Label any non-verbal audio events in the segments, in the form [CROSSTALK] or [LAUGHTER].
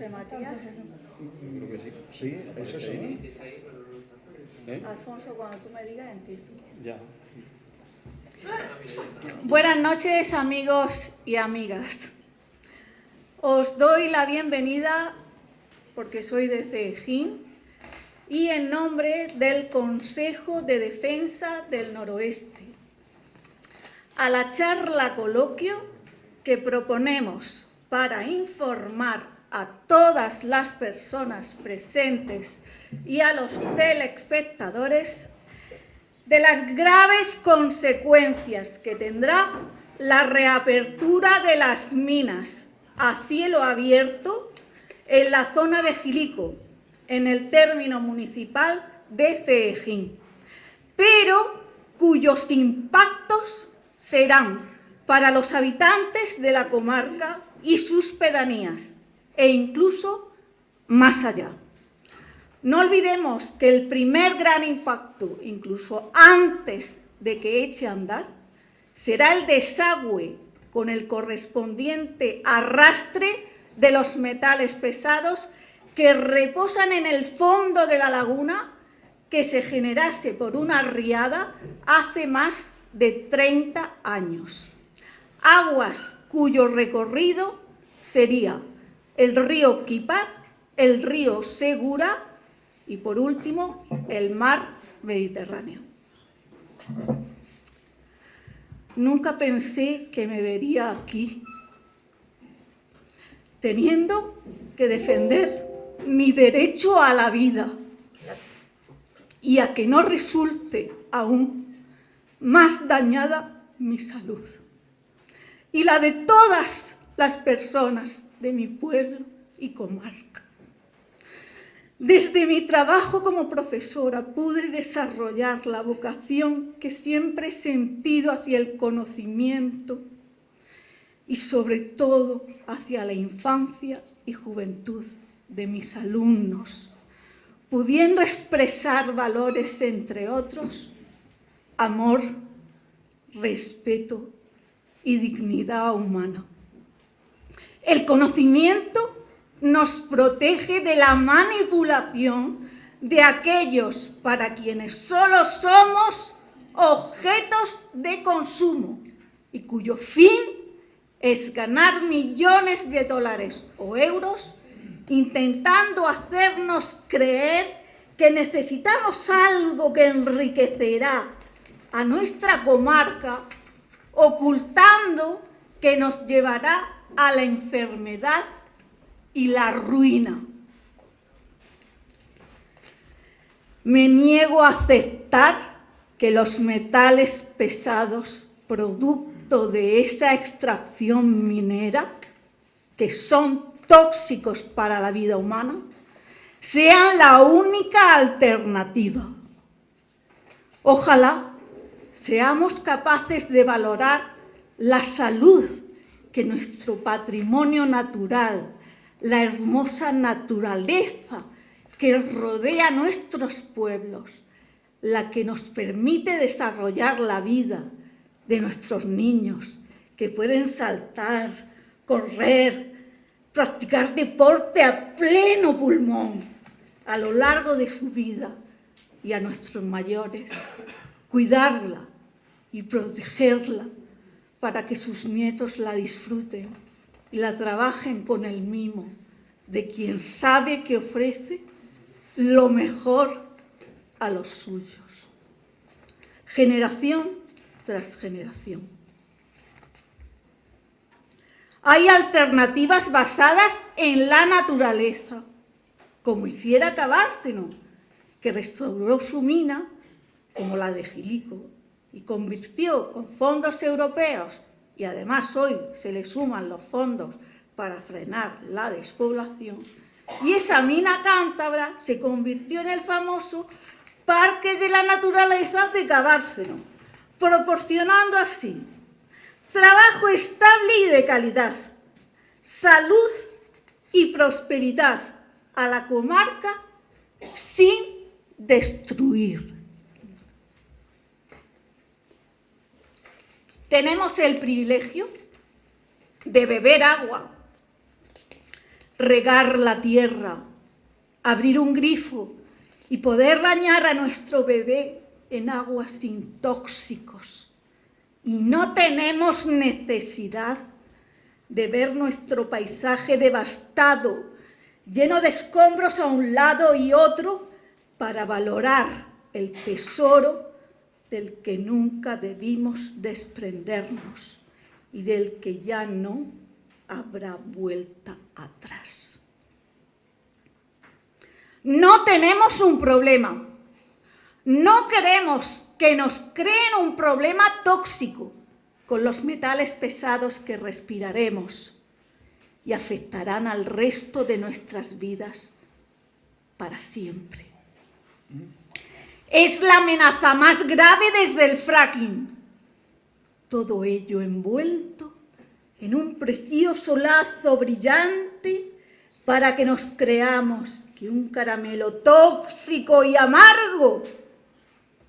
José Matías. Creo que sí. Sí, eso sí. ¿Eh? Alfonso, cuando tú me digas, empiezo. Ya. Buenas noches, amigos y amigas. Os doy la bienvenida, porque soy de Cejín, y en nombre del Consejo de Defensa del Noroeste, a la charla coloquio que proponemos para informar a todas las personas presentes y a los telespectadores de las graves consecuencias que tendrá la reapertura de las minas a cielo abierto en la zona de Gilico, en el término municipal de Ceejín, pero cuyos impactos serán para los habitantes de la comarca y sus pedanías, e incluso más allá. No olvidemos que el primer gran impacto, incluso antes de que eche a andar, será el desagüe con el correspondiente arrastre de los metales pesados que reposan en el fondo de la laguna que se generase por una riada hace más de 30 años. Aguas cuyo recorrido sería el río Kipar, el río Segura y, por último, el mar Mediterráneo. Nunca pensé que me vería aquí, teniendo que defender mi derecho a la vida y a que no resulte aún más dañada mi salud y la de todas las personas de mi pueblo y comarca. Desde mi trabajo como profesora pude desarrollar la vocación que siempre he sentido hacia el conocimiento y sobre todo hacia la infancia y juventud de mis alumnos, pudiendo expresar valores entre otros, amor, respeto y dignidad humana. El conocimiento nos protege de la manipulación de aquellos para quienes solo somos objetos de consumo y cuyo fin es ganar millones de dólares o euros intentando hacernos creer que necesitamos algo que enriquecerá a nuestra comarca, ocultando que nos llevará a la enfermedad y la ruina. Me niego a aceptar que los metales pesados, producto de esa extracción minera, que son tóxicos para la vida humana, sean la única alternativa. Ojalá seamos capaces de valorar la salud que nuestro patrimonio natural la hermosa naturaleza que rodea nuestros pueblos, la que nos permite desarrollar la vida de nuestros niños, que pueden saltar, correr, practicar deporte a pleno pulmón a lo largo de su vida y a nuestros mayores, cuidarla y protegerla para que sus nietos la disfruten y la trabajen con el mimo de quien sabe que ofrece lo mejor a los suyos, generación tras generación. Hay alternativas basadas en la naturaleza, como hiciera Cabárceno, que restauró su mina, como la de Gilico, y convirtió con fondos europeos y además hoy se le suman los fondos para frenar la despoblación, y esa mina cántabra se convirtió en el famoso Parque de la Naturaleza de Cabárceno, proporcionando así trabajo estable y de calidad, salud y prosperidad a la comarca sin destruir. Tenemos el privilegio de beber agua, regar la tierra, abrir un grifo y poder bañar a nuestro bebé en aguas sin tóxicos. Y no tenemos necesidad de ver nuestro paisaje devastado, lleno de escombros a un lado y otro, para valorar el tesoro del que nunca debimos desprendernos y del que ya no habrá vuelta atrás. No tenemos un problema. No queremos que nos creen un problema tóxico con los metales pesados que respiraremos y afectarán al resto de nuestras vidas para siempre. Es la amenaza más grave desde el fracking. Todo ello envuelto en un precioso lazo brillante para que nos creamos que un caramelo tóxico y amargo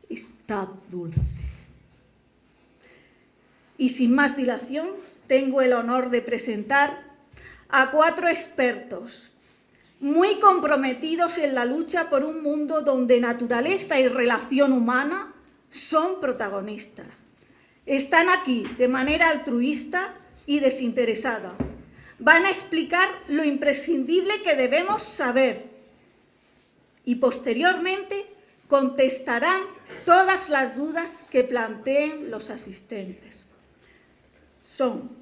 está dulce. Y sin más dilación, tengo el honor de presentar a cuatro expertos muy comprometidos en la lucha por un mundo donde naturaleza y relación humana son protagonistas. Están aquí de manera altruista y desinteresada. Van a explicar lo imprescindible que debemos saber y posteriormente contestarán todas las dudas que planteen los asistentes. Son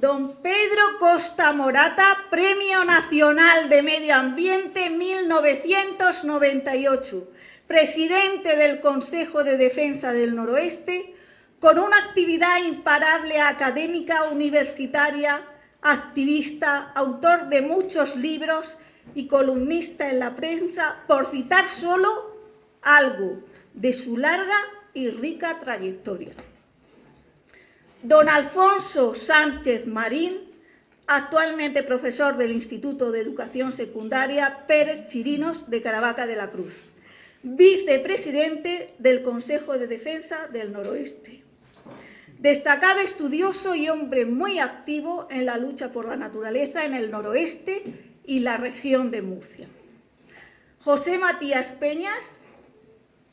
Don Pedro Costa Morata, Premio Nacional de Medio Ambiente 1998, presidente del Consejo de Defensa del Noroeste, con una actividad imparable académica universitaria, activista, autor de muchos libros y columnista en la prensa, por citar solo algo de su larga y rica trayectoria. Don Alfonso Sánchez Marín, actualmente profesor del Instituto de Educación Secundaria Pérez Chirinos de Caravaca de la Cruz, vicepresidente del Consejo de Defensa del Noroeste. Destacado estudioso y hombre muy activo en la lucha por la naturaleza en el noroeste y la región de Murcia. José Matías Peñas,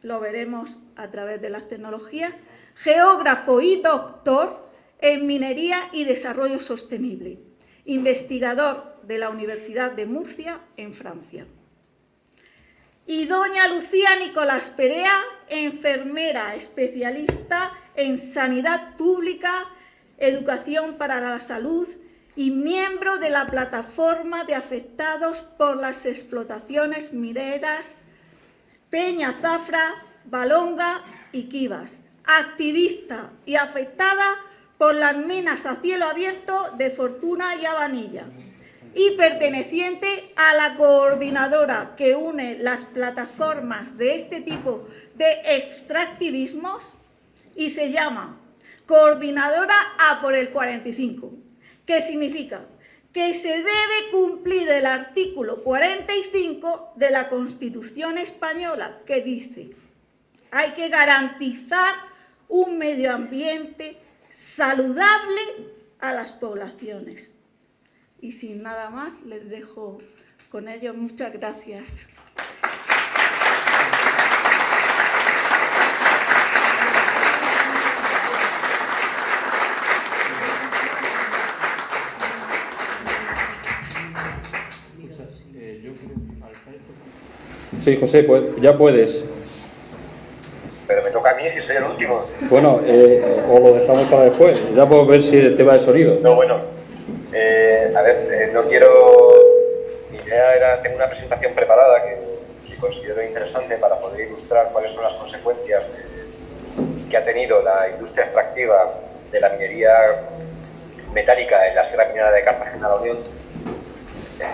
lo veremos a través de las tecnologías, geógrafo y doctor en minería y desarrollo sostenible, investigador de la Universidad de Murcia en Francia. Y doña Lucía Nicolás Perea, enfermera especialista en Sanidad Pública, Educación para la Salud y miembro de la plataforma de afectados por las explotaciones mineras Peña Zafra, Balonga y Kivas, activista y afectada por las minas a cielo abierto de Fortuna y Habanilla y perteneciente a la coordinadora que une las plataformas de este tipo de extractivismos y se llama Coordinadora A por el 45, que significa que se debe cumplir el artículo 45 de la Constitución española que dice hay que garantizar un medio ambiente saludable a las poblaciones. Y sin nada más, les dejo con ello. Muchas gracias. Sí, José, pues ya puedes. Pero me toca a mí si soy el último. Bueno, eh, o lo dejamos para después. Ya puedo ver si el tema de sonido. No, bueno. Eh, a ver, eh, no quiero... Mi idea era, tengo una presentación preparada que, que, considero interesante para poder ilustrar cuáles son las consecuencias de, que ha tenido la industria extractiva de la minería metálica en la Sierra Minera de Cartagena, la Unión.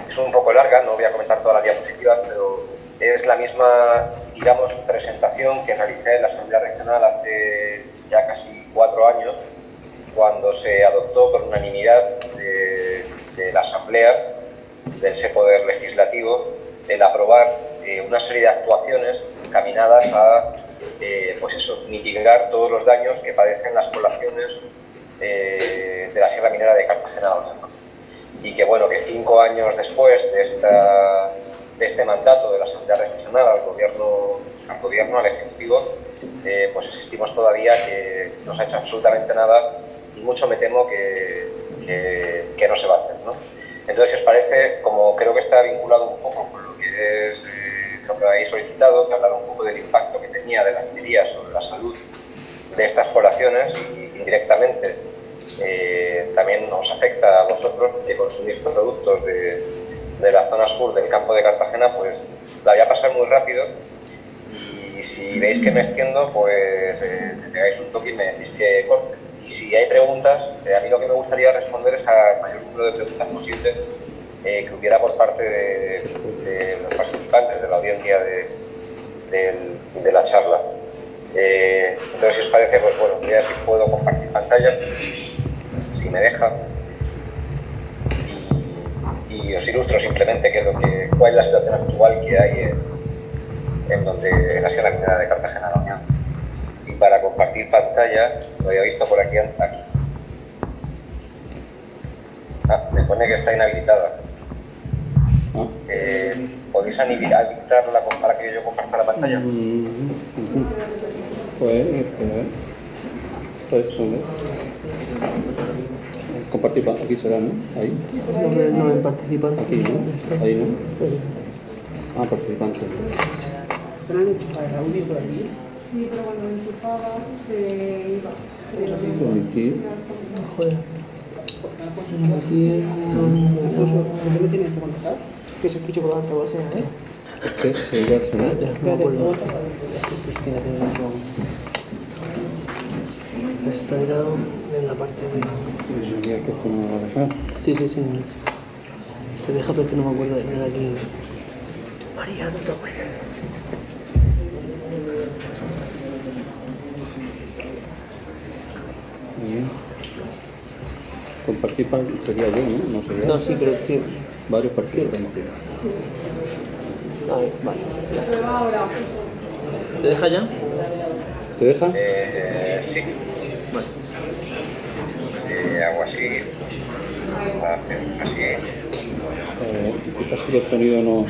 Es un poco larga, no voy a comentar todas las diapositivas, pero es la misma, digamos, presentación que realicé en la Asamblea Regional hace ya casi cuatro años, cuando se adoptó por unanimidad de, la Asamblea, de ese poder legislativo, el aprobar eh, una serie de actuaciones encaminadas a eh, pues eso, mitigar todos los daños que padecen las poblaciones eh, de la Sierra Minera de Cartagena. y que bueno, que cinco años después de, esta, de este mandato de la Asamblea Regional al gobierno, al gobierno, al Ejecutivo, eh, pues existimos todavía que no se ha hecho absolutamente nada y mucho me temo que, que, no se va a hacer. ¿no? Entonces, si os parece, como creo que está vinculado un poco con lo que es eh, lo que habéis solicitado, que hablar un poco del impacto que tenía de la minería sobre la salud de estas poblaciones y indirectamente eh, también nos afecta a vosotros que consumís productos de, de, la zona sur del campo de Cartagena, pues la voy a pasar muy rápido y si veis que me extiendo, pues eh, me pegáis un toque y me decís que corte. Y si hay preguntas, eh, a mí lo que me gustaría responder es al mayor número de preguntas posibles que hubiera por parte de, los participantes de la audiencia de, de la charla. entonces, si os parece, pues bueno, voy a ver si puedo compartir pantalla si me deja. Y, os ilustro simplemente que lo que, cuál es la situación actual que hay en, en donde en la Sierra Minera de Cartagena Unión. Y para compartir pantalla, lo había visto por aquí, aquí. Ah, me pone que está inhabilitada. Ah. Eh, ¿Podéis habilitarla para que yo comparta la pantalla? Pues, esto es. Compartir, aquí será, ¿no? Ahí. No, no, en participante. Aquí, ¿no? Ahí, ¿no? Ah, participante. ¿Se han hecho para audio por aquí? Sí, pero cuando lo enchufaba se iba. Permitir. Joder. Permitir. ¿Por qué me que se escuche por alta base, ¿eh? Que se iba a sonar. Ya, no me acuerdo. Esto tiene que ver con... Esto era en la parte de... Yo diría que esto no me va a dejar. Sí, sí, sí. Te deja porque no me acuerdo de nada aquí. María, no te acuerdas. Muy bien. Compartir sería yo, ¿no? No sería. No, sí, pero sí. Varios participantes. A ver, vale. Ya. ¿Te deja ya? ¿Te deja? Eh, sí. Vale. Así. Así. Eh, quizás que el sonido no.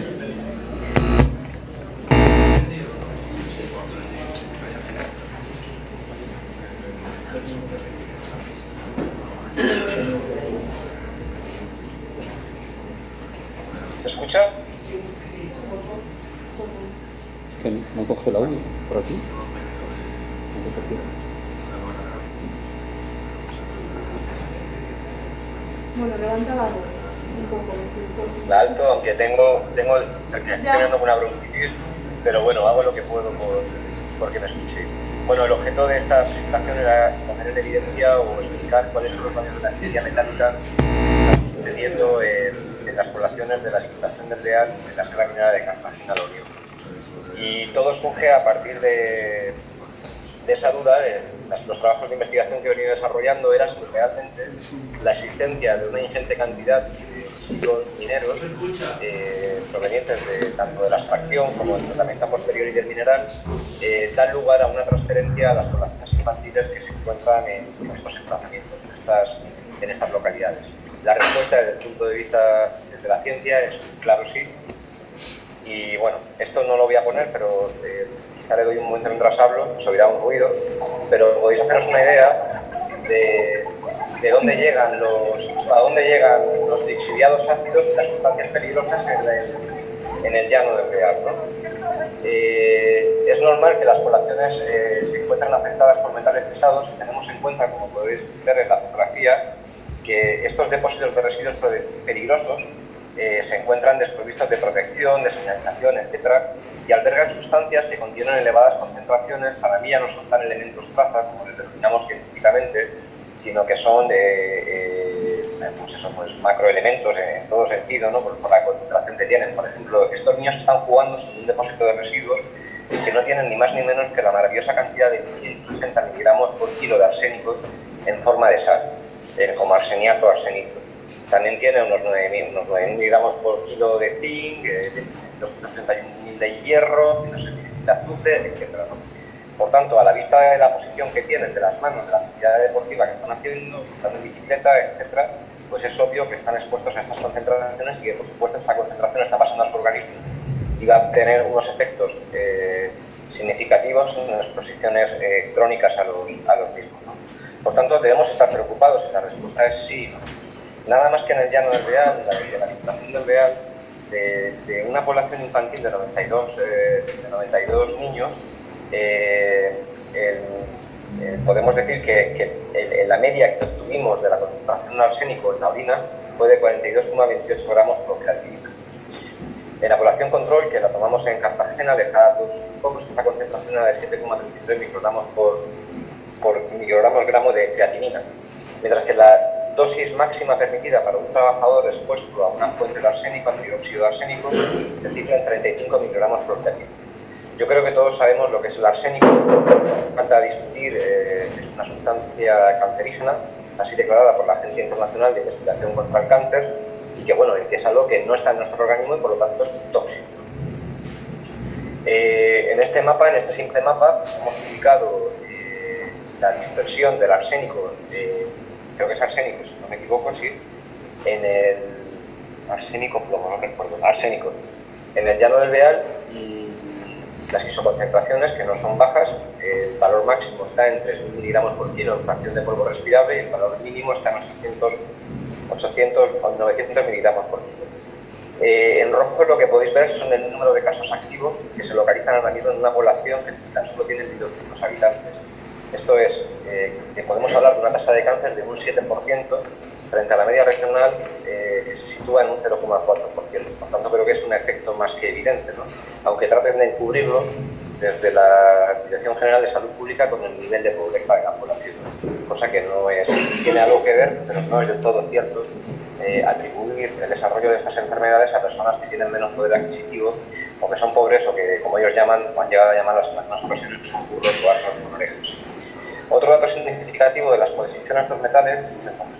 ¿Se escucha? que no coge el audio por aquí. No te preocupes. Bueno, levanta la voz un poco. un poco. La alzo, aunque tengo, estoy Ya. teniendo una bronquitis, pero bueno, hago lo que puedo por, por que me escuchéis. Bueno, el objeto de esta presentación era poner en evidencia o explicar cuáles son los daños de la minería metálica que están sucediendo en, en las poblaciones de la Diputación del Real en la Sierra Minera de Cartagena la Unión. Y todo surge a partir de, de esa duda, las- los trabajos de investigación que he venido desarrollando eran si realmente la existencia de una ingente cantidad de mineros eh, provenientes de, tanto de la extracción como del tratamiento posterior y del mineral eh, dan lugar a una transferencia a las poblaciones infantiles que se encuentran en, estos emplazamientos, en estas, localidades. La respuesta desde el punto de vista desde la ciencia es claro sí, y bueno, esto no lo voy a poner, pero eh, quizá le doy un momento mientras hablo, se oirá un ruido, pero podéis haceros una idea de, de dónde llegan los, a dónde llegan los lixiviados ácidos y las sustancias peligrosas en el, en el llano del Real. ¿no? Eh, es normal que las poblaciones eh, se encuentren afectadas por metales pesados si tenemos en cuenta, como podéis ver en la fotografía, que estos depósitos de residuos pe- peligrosos eh, se encuentran desprovistos de protección, de señalización, etcétera, y albergan sustancias que contienen elevadas concentraciones, para mí ya no son tan elementos traza, como les denominamos científicamente, sino que son eh, eh, pues eso, pues macroelementos en, en todo sentido, ¿no? por, la concentración que tienen. Por ejemplo, estos niños están jugando sobre un depósito de residuos que no tienen ni más ni menos que la maravillosa cantidad de 160 miligramos por kilo de arsénico en forma de sal, eh, como arseniato o arsenito. También tiene unos 9.000 unos 9.000 miligramos por kilo de zinc, eh, de 231.000 de hierro, 176.000 de azufre, etc. ¿no? Por tanto, a la vista de la posición que tienen de las manos, de la actividad deportiva que están haciendo, montando en bicicleta, etc., pues es obvio que están expuestos a estas concentraciones y que por supuesto esta concentración está pasando a su organismo y va a tener unos efectos eh, significativos en las exposiciones eh, crónicas a los, a los mismos. Por tanto, debemos estar preocupados y la respuesta es sí. Nada más que en el llano del Real, de la, Diputación del Real, de, una población infantil de 92, de 92 niños, podemos decir que, la media que obtuvimos de la concentración de arsénico en la orina fue de 42,28 gramos por creatinina. En la población control, que la tomamos en Cartagena, alejada pues, un esta concentración de 7,33 microgramos por, por microgramos gramo de creatinina, mientras que la dosis máxima permitida para un trabajador expuesto a una fuente de arsénico, a dióxido de arsénico, se cifra en 35 microgramos por creatinina. Yo creo que todos sabemos lo que es el arsénico, falta discutir, eh, es una sustancia cancerígena, así declarada por la Agencia Internacional de Investigación contra el Cáncer, y que bueno, que es algo que no está en nuestro organismo y por lo tanto es tóxico. Eh, en este mapa, en este simple mapa, hemos ubicado eh, la dispersión del arsénico, creo que es arsénico, si no me equivoco, sí, en el arsénico plomo, no recuerdo, arsénico, en el llano del Beal y las isoconcentraciones, que no son bajas, el valor máximo está en 3.000 miligramos por kilo en fracción de polvo respirable y el valor mínimo está en 800, 800 o 900 miligramos por kilo. Eh, en rojo lo que podéis ver son el número de casos activos que se localizan ahora mismo en una población que tan solo tiene 1.200 habitantes. Esto es, eh, que podemos hablar de una tasa de cáncer de un 7% frente a la media regional eh, se sitúa en un 0,4%. Por tanto, creo que es un efecto más que evidente, ¿no? aunque traten de encubrirlo desde la Dirección General de Salud Pública con el nivel de pobreza de la población, cosa que no es, tiene algo que ver, pero no es del todo cierto eh, atribuir el desarrollo de estas enfermedades a personas que tienen menos poder adquisitivo o que son pobres o que, como ellos llaman, han llegado a llamar las más ocasiones, son burros o arcos con orejas. Otro dato significativo de las exposiciones de los metales,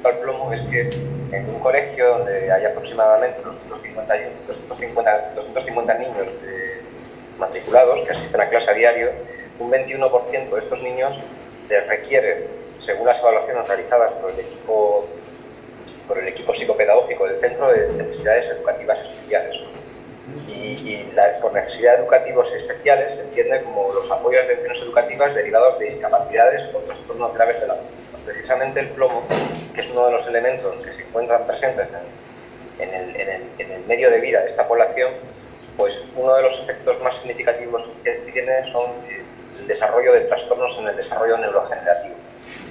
al plomo, es que en un colegio donde hay aproximadamente 250, 250, 250 niños eh, matriculados que asisten a clase a diario, un 21% de estos niños les requiere, según las evaluaciones realizadas por el equipo, por el equipo psicopedagógico del centro, de necesidades educativas especiales y, por necesidades educativas especiales se entiende como los apoyos de acciones educativas derivados de discapacidades o trastornos graves de la Precisamente el plomo, que es uno de los elementos que se encuentran presentes en, el, medio de vida de esta población, pues uno de los efectos más significativos que tiene son eh, el desarrollo de trastornos en el desarrollo neurogenerativo.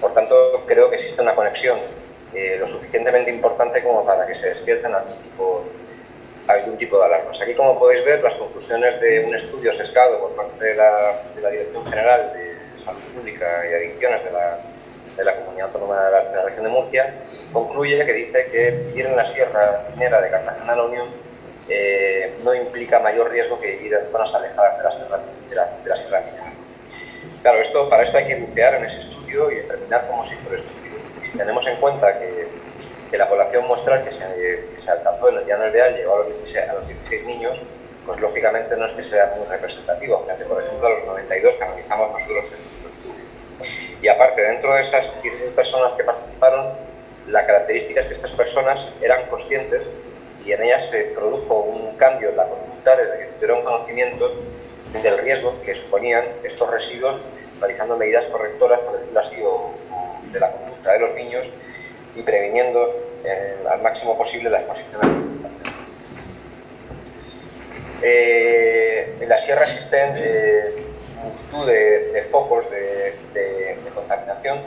Por tanto, creo que existe una conexión eh, lo suficientemente importante como para que se despierten algún tipo algún tipo de alarmas. Aquí, como podéis ver, las conclusiones de un estudio sesgado por parte de la, Dirección General de Salud Pública y Adicciones de la, de la Comunidad Autónoma de la, Región de Murcia concluye que dice que vivir en la Sierra Minera de Cartagena la Unión eh, no implica mayor riesgo que vivir en zonas alejadas de la Sierra, de la, Sierra Minera. Claro, esto, para esto hay que bucear en ese estudio y determinar cómo se hizo el estudio. Y si tenemos en cuenta que que la población muestral que se, alcanzó en el llano del llegó a los, 16, a los 16 niños, pues lógicamente no es que sea muy representativo, frente por ejemplo a los 92 que analizamos nosotros en nuestro estudio. Y aparte, dentro de esas 16 personas que participaron, la característica es que estas personas eran conscientes y en ellas se produjo un cambio en la conducta desde que tuvieron conocimiento del riesgo que suponían estos residuos realizando medidas correctoras, por decirlo así, o de la conducta de los niños y previniendo eh, al máximo posible la exposición eh, en la sierra existen eh, multitud de, focos de, contaminación.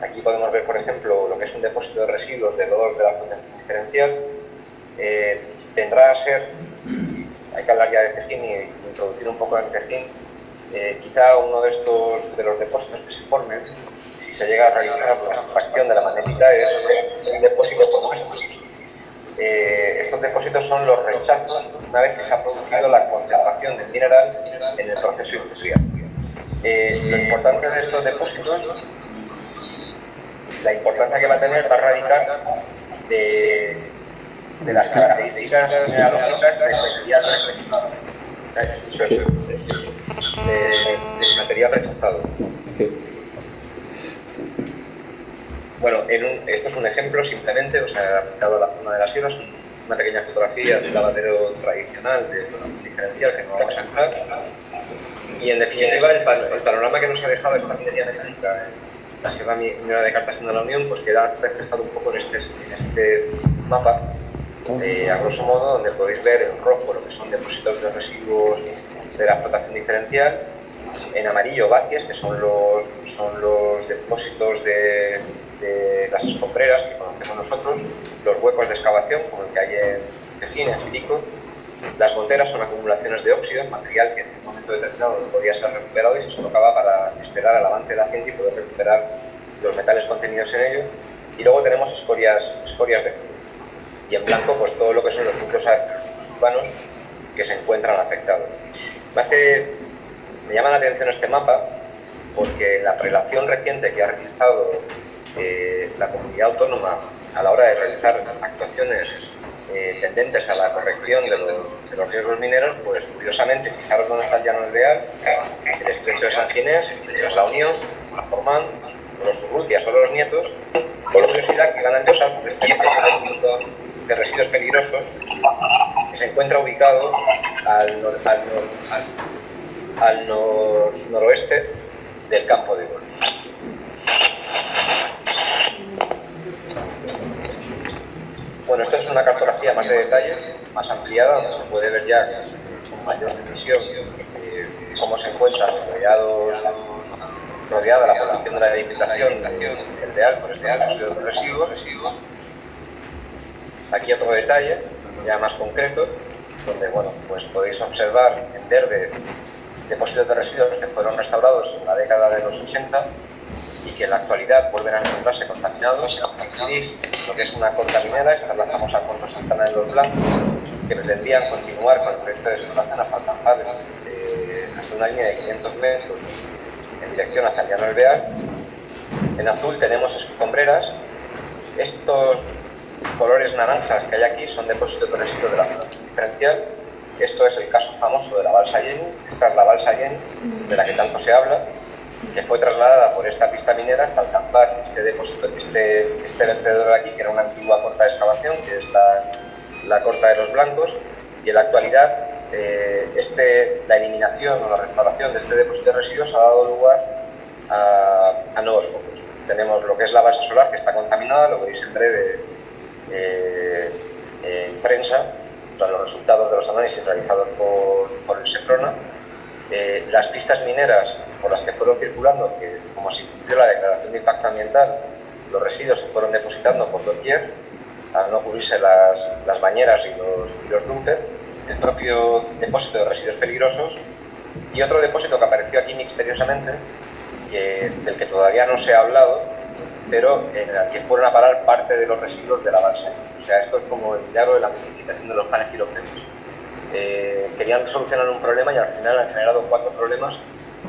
Aquí podemos ver, por ejemplo, lo que es un depósito de residuos de lodos de la contaminación diferencial. Eh, tendrá a ser, hay que hablar ya de Tejín y, introducir un poco en Tejín, quizá uno de estos de los depósitos que se formen se llega a realizar la extracción de la magnetita, es un depósito como. Eh, estos depósitos son los rechazos una vez que se ha producido la concentración del mineral en el proceso industrial. Eh, lo importante de estos depósitos la importancia que va a tener va a radicar de, de las características mineralógicas del material rechazado. De, material rechazado. Bueno, en un- esto es un ejemplo simplemente, o sea, aplicado a la zona de las sierras, una pequeña fotografía del lavadero tradicional de flotación diferencial que no vamos a entrar. Y en definitiva, el, pan- el panorama que nos ha dejado esta minería metálica en la Sierra Minera de Cartagena de la Unión, pues queda reflejado un poco en este, este mapa, eh, a grosso modo, donde podéis ver en rojo lo que son depósitos de residuos de la explotación diferencial, en amarillo bacies, que son los, son los depósitos de, de las escombreras que conocemos nosotros, los huecos de excavación, como el que hay en Cecina, en Filico, las monteras son acumulaciones de óxidos, material que en un momento determinado no podía ser recuperado y se colocaba para esperar al avance de la gente y poder recuperar los metales contenidos en ello. Y luego tenemos escorias, escorias de cruz. Y en blanco, pues todo lo que son los núcleos urbanos que se encuentran afectados. Me, hace, me llama la atención este mapa porque la relación reciente que ha realizado eh, la comunidad autónoma a la hora de realizar actuaciones eh, tendentes a la corrección de los, riesgos mineros, pues curiosamente, fijaros dónde está el llano del Real, el estrecho de San Ginés, el estrecho de la Unión, Formán, los Urrutias o los Nietos, con la curiosidad que van a empezar por este punto de residuos peligrosos que se encuentra ubicado al, nor- al, nor- al- al nor- noroeste del campo de golf. Bueno, esto es una cartografía más de detalle, más ampliada, donde se puede ver ya con mayor precisión eh, cómo se encuentran rodeados, rodeada la población de la edificación el Real por este de residuos, residuos. Aquí otro detalle, ya más concreto, donde bueno, pues podéis observar en verde depósitos de residuos que fueron restaurados en la década de los 80 y que en la actualidad vuelven a encontrarse contaminados. Gris, lo que es una corta minera, esta es la famosa corta Santana de los Blancos, que pretendían continuar con el proyecto de explotación hasta alcanzar eh, hasta una línea de 500 metros en dirección hacia el Bear. En azul tenemos escombreras. Estos colores naranjas que hay aquí son depósitos de residuos de la flotación diferencial. Esto es el caso famoso de la balsa Jenny. Esta es la balsa Jenny, de la que tanto se habla, que fue trasladada por esta pista minera hasta alcanzar este depósito, este, este vertedero de aquí, que era una antigua corta de excavación, que es la, la corta de los blancos, y en la actualidad eh, este, la eliminación o la restauración de este depósito de residuos ha dado lugar a, a nuevos focos. Tenemos lo que es la base solar, que está contaminada, lo veis en breve eh, en prensa, tras los resultados de los análisis realizados por, por el SEPRONA. Eh, las pistas mineras por las que fueron circulando, que como se cumplió la declaración de impacto ambiental, los residuos se fueron depositando por doquier, al no cubrirse las, las bañeras y los, y los dumpers, el propio depósito de residuos peligrosos y otro depósito que apareció aquí misteriosamente, del que todavía no se ha hablado, pero en el que fueron a parar parte de los residuos de la balsa. O sea, esto es como el milagro de la multiplicación de los panes quilómetros. Eh, querían solucionar un problema y al final han generado cuatro problemas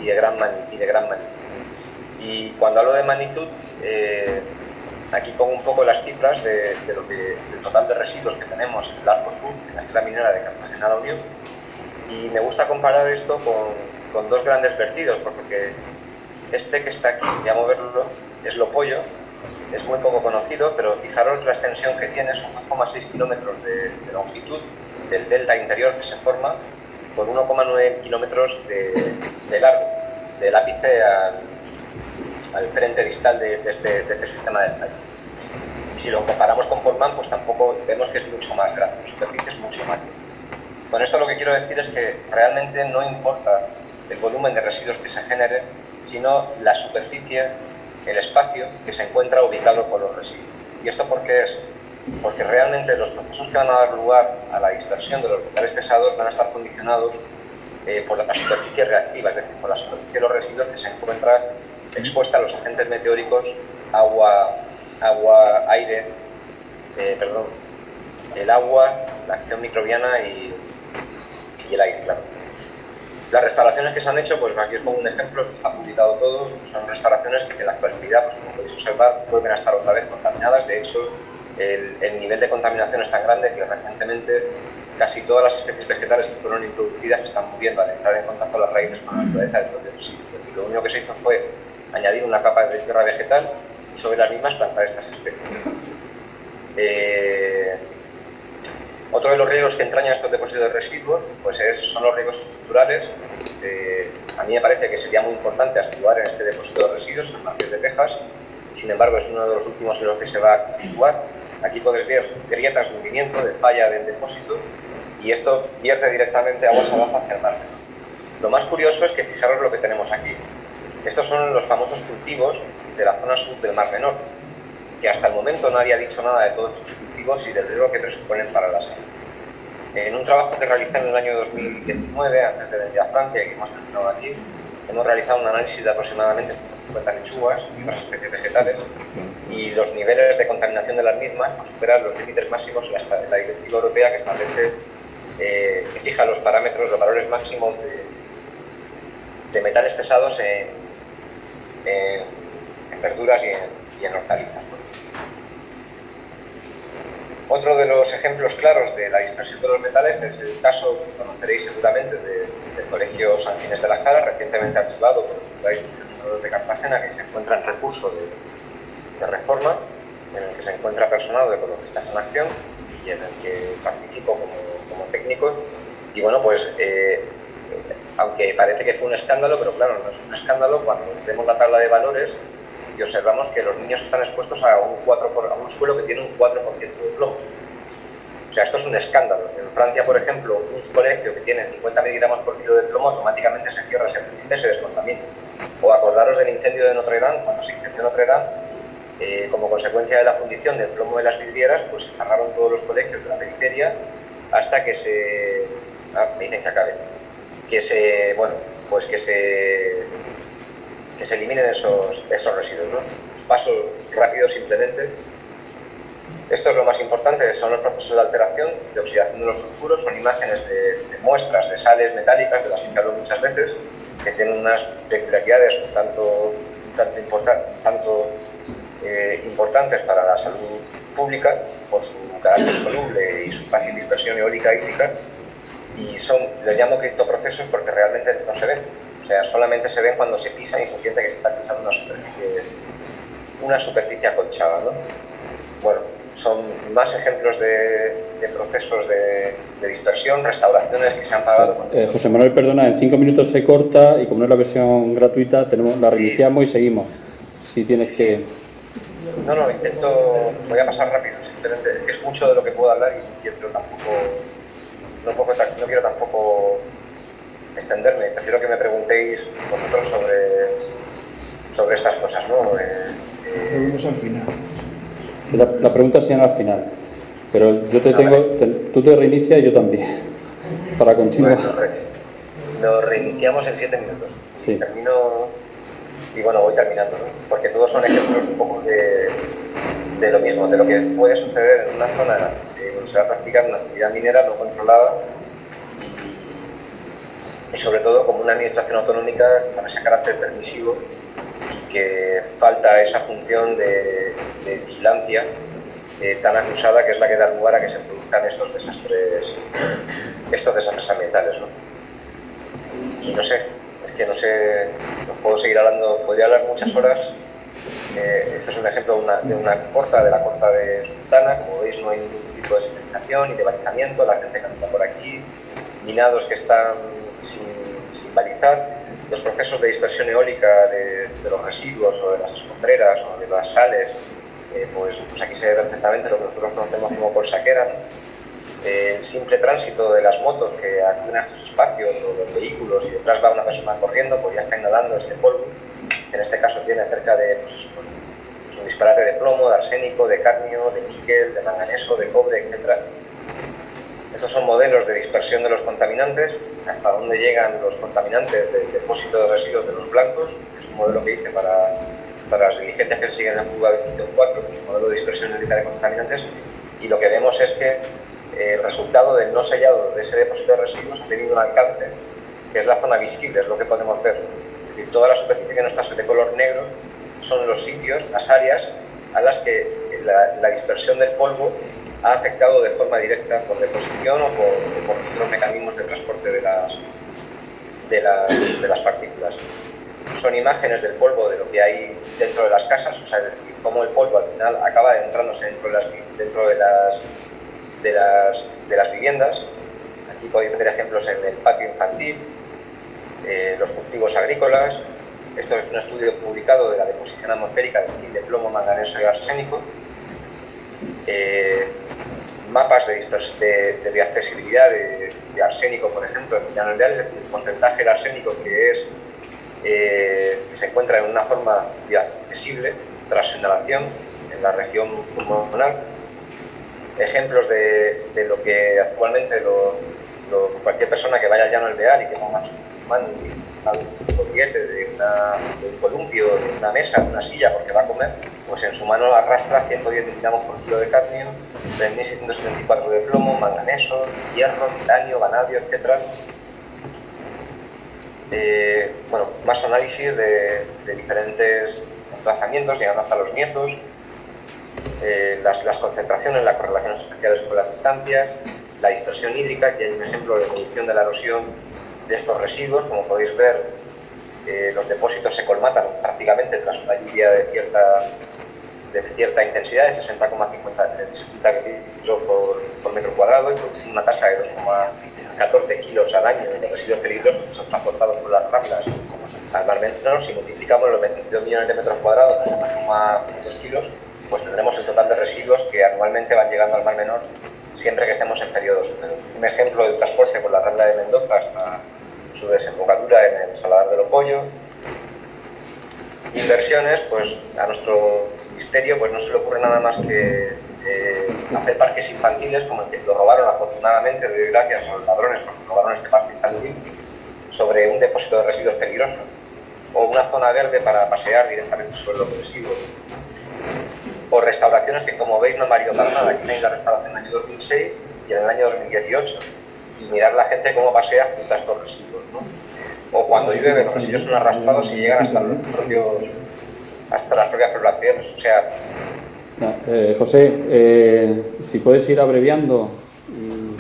y de gran, mani- y de gran magnitud. Y cuando hablo de magnitud, eh, aquí pongo un poco las cifras de, lo que, del total de residuos que tenemos en el arco sur, en la isla minera de Cartagena la Unión. Y me gusta comparar esto con, con dos grandes vertidos, porque este que está aquí, voy a moverlo, es Lopollo, es muy poco conocido, pero fijaros la extensión que tiene, son 2,6 kilómetros de longitud del delta interior que se forma por 1,9 kilómetros de, largo, del ápice al, al frente distal de, este, este sistema del tallo. Si lo comparamos con Portman, pues tampoco vemos que es mucho más grande, la superficie es mucho más grande. Con esto lo que quiero decir es que realmente no importa el volumen de residuos que se genere, sino la superficie, el espacio que se encuentra ubicado por los residuos. ¿Y esto por qué es? Porque realmente los procesos que van a dar lugar a la dispersión de los metales pesados van a estar condicionados eh, por la superficie reactiva, es decir, por la superficie de los residuos que se encuentra expuesta a los agentes meteóricos, agua, agua aire, eh, perdón, el agua, la acción microbiana y, y el aire, claro. Las restauraciones que se han hecho, pues aquí os pongo un ejemplo, está publicado todo, son restauraciones que en la actualidad, pues como podéis observar, vuelven a estar otra vez contaminadas. De hecho, el, el nivel de contaminación es tan grande que recientemente casi todas las especies vegetales que fueron introducidas están muriendo al entrar en contacto las raíces con la naturaleza del propio. Es decir, lo único que se hizo fue añadir una capa de tierra vegetal sobre las mismas plantar estas especies. Eh, otro de los riesgos que entrañan estos depósitos de residuos pues es, son los riesgos estructurales. Eh, a mí me parece que sería muy importante actuar en este depósito de residuos en Marqués de Texas, sin embargo es uno de los últimos en los que se va a actuar. Aquí puedes ver grietas hundimiento, de falla del depósito, y esto vierte directamente aguas abajo hacia el mar. Lo más curioso es que fijaros lo que tenemos aquí. Estos son los famosos cultivos de la zona sur del Mar Menor, que hasta el momento nadie ha dicho nada de todos estos cultivos y del riesgo que presuponen para la salud. En un trabajo que realicé en el año 2019, antes de venir a Francia y que hemos terminado aquí, hemos realizado un análisis de aproximadamente 150 lechugas y otras especies vegetales y los niveles de contaminación de las mismas superan los límites máximos en la, directiva europea que establece, eh, que fija los parámetros, los valores máximos de, metales pesados en, verduras y en hortalizas. Otro de los ejemplos claros de la dispersión de los metales es el caso que conoceréis seguramente de, del Colegio San Ginés de la Jara, recientemente archivado por Institución de Cartagena, que se encuentra en recurso de, reforma, en el que se encuentra personal de ecologistas en acción y en el que participo como, como técnico. Y bueno, pues eh, aunque parece que fue un escándalo, pero claro, no es un escándalo cuando vemos la tabla de valores y observamos que los niños están expuestos a un, 4 por, a un suelo que tiene un 4% de plomo. O sea, esto es un escándalo. En Francia, por ejemplo, un colegio que tiene 50 miligramos por kilo de plomo automáticamente se cierra, se precipita y se descontamina. O acordaros del incendio de Notre Dame, cuando se incendió Notre Dame, eh, como consecuencia de la fundición del plomo de las vidrieras, pues se cerraron todos los colegios de la periferia hasta que se... Ah, me dicen que acabe. Que se... Bueno, pues que se que se eliminen esos, esos residuos. ¿no? Paso rápido simplemente. Esto es lo más importante, son los procesos de alteración, de oxidación de los sulfuros, son imágenes de, muestras de sales metálicas, de las que hablo muchas veces, que tienen unas peculiaridades tanto, tanto, tanto eh, importantes para la salud pública, por su carácter soluble y su fácil dispersión eólica hídrica, y son, les llamo criptoprocesos porque realmente no se ven o sea, solamente se ven cuando se pisan y se siente que se está pisando una superficie, una superficie acolchada. ¿no? Bueno, son más ejemplos de, de procesos de, de, dispersión, restauraciones que se han pagado. Eh, José Manuel, perdona, en cinco minutos se corta y como no es la versión gratuita, tenemos la reiniciamos sí. y seguimos. Si tienes que... No, no, intento, voy a pasar rápido, simplemente es mucho de lo que puedo hablar y quiero tampoco, no, poco, no quiero tampoco extenderme, prefiero que me preguntéis vosotros sobre, sobre estas cosas, ¿no? Eh, eh... al final. La, la, pregunta será al final, pero yo te tengo, te, tú te reinicias y yo también, [LAUGHS] para continuar. Bueno, re, lo reiniciamos en siete minutos. Sí. Termino y bueno, voy terminando, ¿no? porque todos son ejemplos un poco de, de lo mismo, de lo que puede suceder en una zona donde se va a practicar una actividad minera no controlada y sobre todo como una administración autonómica con ese carácter permisivo y que falta esa función de, vigilancia eh, tan acusada que es la que da lugar a que se produzcan estos desastres, estos desastres ambientales. ¿no? Y no sé, es que no sé, no puedo seguir hablando, podría hablar muchas horas. Eh, este es un ejemplo de una, de una, corta, de la corta de Sultana, como veis no hay ningún tipo de señalización ni de balizamiento, la gente camina por aquí, minados que están sin, sin balizar, los procesos de dispersión eólica de, los residuos o de las escombreras o de las sales, eh, pues, pues, aquí se ve perfectamente lo que nosotros conocemos como colsaquera, ¿no? el simple tránsito de las motos que acuden a estos espacios o los vehículos y detrás va una persona corriendo, pues ya está inhalando este polvo, que en este caso tiene cerca de pues, pues un disparate de plomo, de arsénico, de cadmio, de níquel, de manganeso, de cobre, etc. Estos son modelos de dispersión de los contaminantes, hasta dónde llegan los contaminantes del depósito de residuos de los blancos, que es un modelo que hice para, para las diligencias que siguen en la fuga de extinción 4, que es un modelo de dispersión de contaminantes, y lo que vemos es que eh, el resultado del no sellado de ese depósito de residuos ha tenido un alcance, que es la zona visible, es lo que podemos ver. Es decir, toda la superficie que no está de color negro son los sitios, las áreas a las que la dispersión del polvo ha afectado de forma directa por deposición o por, por los mecanismos de transporte de las, de las, de las partículas. son imágenes del polvo de lo que hay dentro de las casas, o sea, es decir, cómo el polvo al final acaba entrándose dentro de las, dentro de las, de las, de las viviendas. Aquí podéis ver ejemplos en el patio infantil, eh, los cultivos agrícolas. Esto es un estudio publicado de la deposición atmosférica de plomo, manganeso y arsénico. Mapas de, de, de accesibilidad de, arsénico, por ejemplo, en llanos es decir, el porcentaje de arsénico que es eh, se encuentra en una forma accesible tras inhalación en la región pulmonar. Ejemplos de, de lo que actualmente los, cualquier persona que vaya al llano alvear y que ponga su mano un de, de, un columpio, de una mesa, de una silla porque va a comer, pues en su mano arrastra 110 miligramos por kilo de cadmio, 3.674 de plomo, manganeso, hierro, titanio, vanadio, etc. Eh, bueno, más análisis de, diferentes emplazamientos, llegando hasta los nietos, eh, las, concentraciones, las correlaciones especiales con las distancias, la dispersión hídrica, que hay un ejemplo de medición de la erosión de estos residuos, como podéis ver, eh, los depósitos se colmatan prácticamente tras una lluvia de cierta, de cierta intensidad, de 60,50 litros por, por, metro cuadrado, y producen una tasa de 2,14 kilos al año de residuos peligrosos son transportados por las ramblas al mar menor. Si multiplicamos los 22 millones de metros cuadrados por 2,2 kilos, pues tendremos el total de residuos que anualmente van llegando al mar menor siempre que estemos en periodos. Un ejemplo de transporte por la rambla de Mendoza hasta su desembocadura en el Saladar de Lopoyo. Inversiones, pues a nuestro ministerio pues no se le ocurre nada más que eh, hacer parques infantiles, como el que lo robaron afortunadamente, de gracias a los ladrones, porque robaron este parque infantil, sobre un depósito de residuos peligrosos, o una zona verde para pasear directamente sobre los residuos o restauraciones que como veis no han variado nada. Aquí tenéis la restauración en el año 2006 y en el año 2018. Y mirar la gente cómo pasea junto a estos residuos. ¿no? O cuando llueve, los residuos son arrastrados y llegan hasta, los propios, hasta las propias poblaciones. O sea... Eh, José, eh, si puedes ir abreviando y,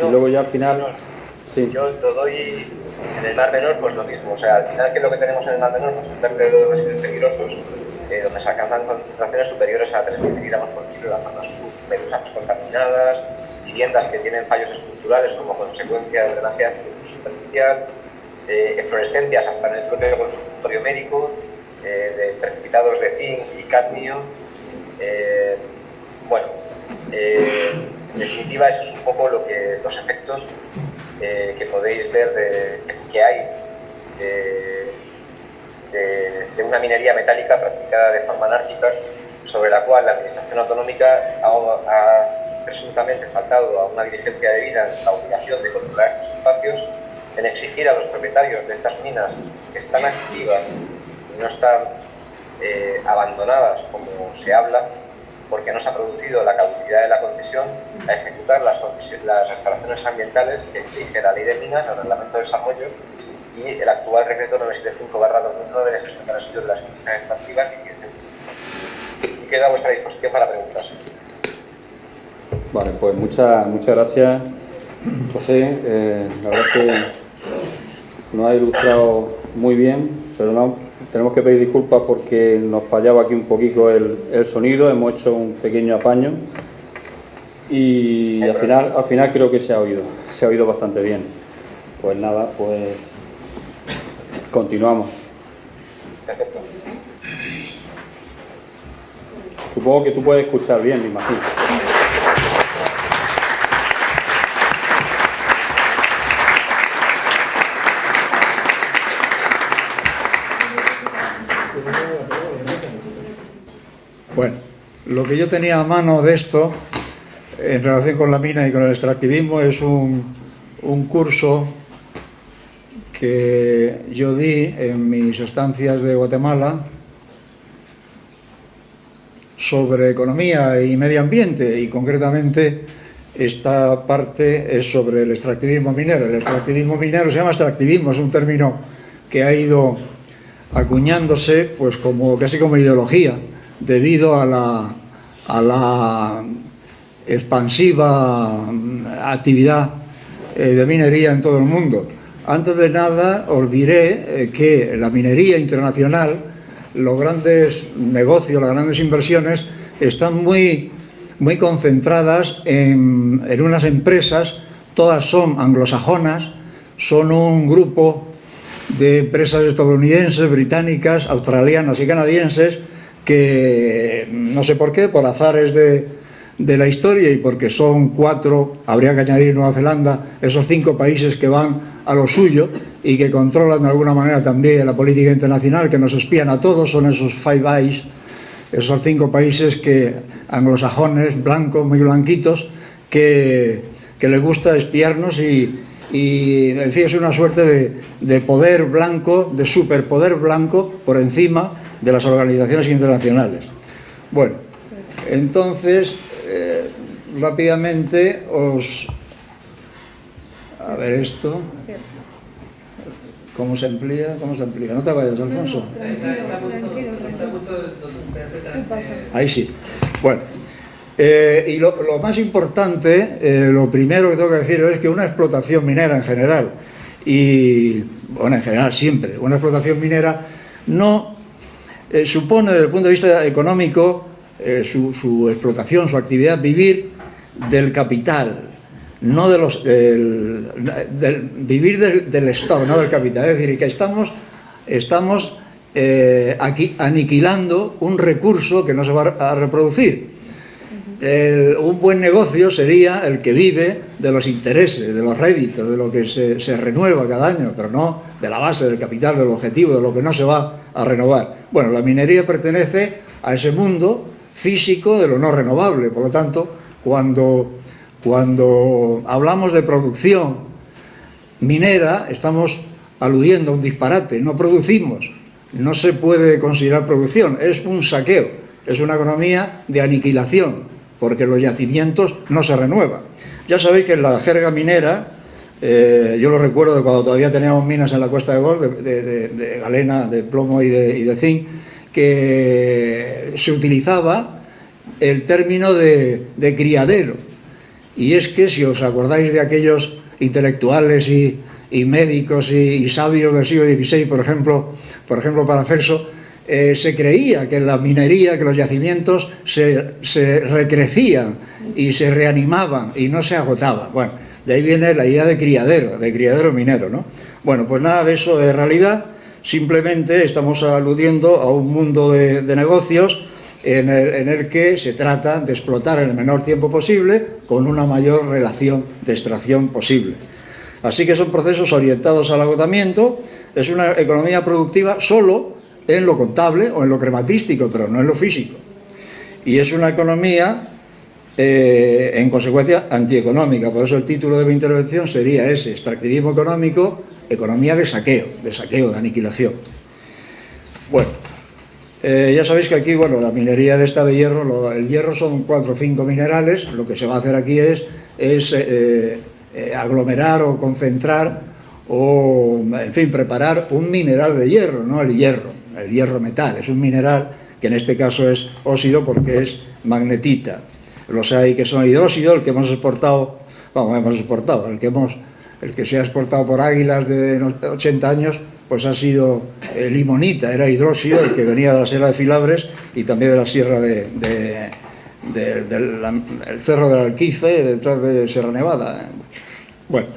luego ya al final... Sí, Yo lo doy en el Mar Menor, pues lo mismo. O sea, al final, ¿qué es lo que tenemos en el Mar Menor? Pues un vertedero de residuos peligrosos eh, donde se alcanzan concentraciones superiores a 3.000 miligramos por kilo, las zonas medusas contaminadas, viviendas que tienen fallos estructurales como consecuencia del drenaje superficial, eh, eflorescencias hasta en el propio consultorio médico, eh, de precipitados de zinc y cadmio. Eh, bueno, en definitiva, eso es un poco los efectos que podéis ver de, que, hay de, una minería metálica practicada de forma anárquica, sobre la cual la Administración Autonómica ha, presuntamente faltado a una diligencia debida en la obligación de controlar estos espacios, en exigir a los propietarios de estas minas que están activas no están eh, abandonadas como se habla, porque no se ha producido la caducidad de la concesión, a ejecutar las, las restauraciones ambientales que exige la ley de minas, el reglamento de desarrollo y el actual decreto 975-2009 de gestión de residuos de las instituciones extractivas y queda a vuestra disposición para preguntas. Vale, pues muchas muchas gracias, José. Eh, la verdad que nos ha ilustrado muy bien, pero no, tenemos que pedir disculpas porque nos fallaba aquí un poquito el, el sonido, hemos hecho un pequeño apaño y al final, al final creo que se ha oído, se ha oído bastante bien. Pues nada, pues Continuamos. Perfecto. Supongo que tú puedes escuchar bien, me imagino. Bueno, lo que yo tenía a mano de esto, en relación con la mina y con el extractivismo, es un, un curso que yo di en mis estancias de Guatemala sobre economía y medio ambiente y concretamente esta parte es sobre el extractivismo minero. El extractivismo minero se llama extractivismo, es un término que ha ido acuñándose pues como casi como ideología debido a la, a la expansiva actividad eh, de minería en todo el mundo. Antes de nada os diré eh, que la minería internacional, los grandes negocios, las grandes inversiones, están muy, muy concentradas en, en unas empresas, todas son anglosajonas, son un grupo de empresas estadounidenses, británicas, australianas y canadienses que, no sé por qué, por azares de, de la historia y porque son cuatro, habría que añadir Nueva Zelanda, esos cinco países que van a lo suyo y que controlan de alguna manera también la política internacional, que nos espían a todos, son esos Five Eyes, esos cinco países que anglosajones, blancos, muy blanquitos, que, que les gusta espiarnos y, y, es una suerte de, de poder blanco, de superpoder blanco por encima de las organizaciones internacionales. Bueno, entonces, eh, rápidamente os... A ver esto. ¿Cómo se emplea? ¿Cómo se emplea? No te vayas, Alfonso. Ahí sí. Bueno, eh, y lo, lo, más importante, eh, lo primero que tengo que decir es que una explotación minera en general, y bueno, en general siempre, una explotación minera no eh, supone desde el punto de vista económico eh, su, su, explotación, su actividad, vivir del capital, no de los, del, vivir del, del, stock, no del capital. Es decir, que estamos, estamos eh, aquí aniquilando un recurso que no se va a reproducir. Un buen negocio sería el que vive de los intereses, de los réditos, de lo que se, se, renueva cada año, pero no de la base, del capital, del objetivo, de lo que no se va a renovar. Bueno, la minería pertenece a ese mundo físico de lo no renovable, por lo tanto, cuando, cuando hablamos de producción minera, estamos aludiendo a un disparate, no producimos, no se puede considerar producción, es un saqueo, es una economía de aniquilación, porque los yacimientos no se renuevan. Ya sabéis que en la jerga minera, eh, yo lo recuerdo de cuando todavía teníamos minas en la Cuesta de Gol, de, de, de, de galena, de plomo y de, y de zinc, que se utilizaba el término de, criadero. Y es que si os acordáis de aquellos intelectuales y, y médicos y, y, sabios del siglo XVI, por ejemplo, por ejemplo Paracelso, eh, se creía que la minería, que los yacimientos se, se, recrecían y se reanimaban y no se agotaban. Bueno, de ahí viene la idea de criadero, de criadero minero, ¿no? Bueno, pues nada de eso es realidad, simplemente estamos aludiendo a un mundo de, de negocios en el, en el, que se trata de explotar en el menor tiempo posible con una mayor relación de extracción posible. Así que son procesos orientados al agotamiento, es una economía productiva solo en lo contable o en lo crematístico, pero no en lo físico. Y es una economía, eh, en consecuencia, antieconómica. Por eso el título de mi intervención sería ese, extractivismo económico, economía de saqueo, de saqueo, de aniquilación. Bueno, eh, ya sabéis que aquí, bueno, la minería de esta de hierro, el hierro son cuatro o cinco minerales, lo que se va a hacer aquí es, es eh aglomerar o concentrar o, en fin, preparar un mineral de hierro, no el hierro el hierro metal, es un mineral que en este caso es óxido porque es magnetita. Los hay que son hidróxido, el que hemos exportado, vamos, hemos exportado, el que, hemos, el que se ha exportado por águilas de 80 años, pues ha sido eh, limonita, era hidróxido, el que venía de la Sierra de Filabres y también de la Sierra de, de, de, de la, el Cerro del Alquife, detrás de Sierra Nevada. Bueno,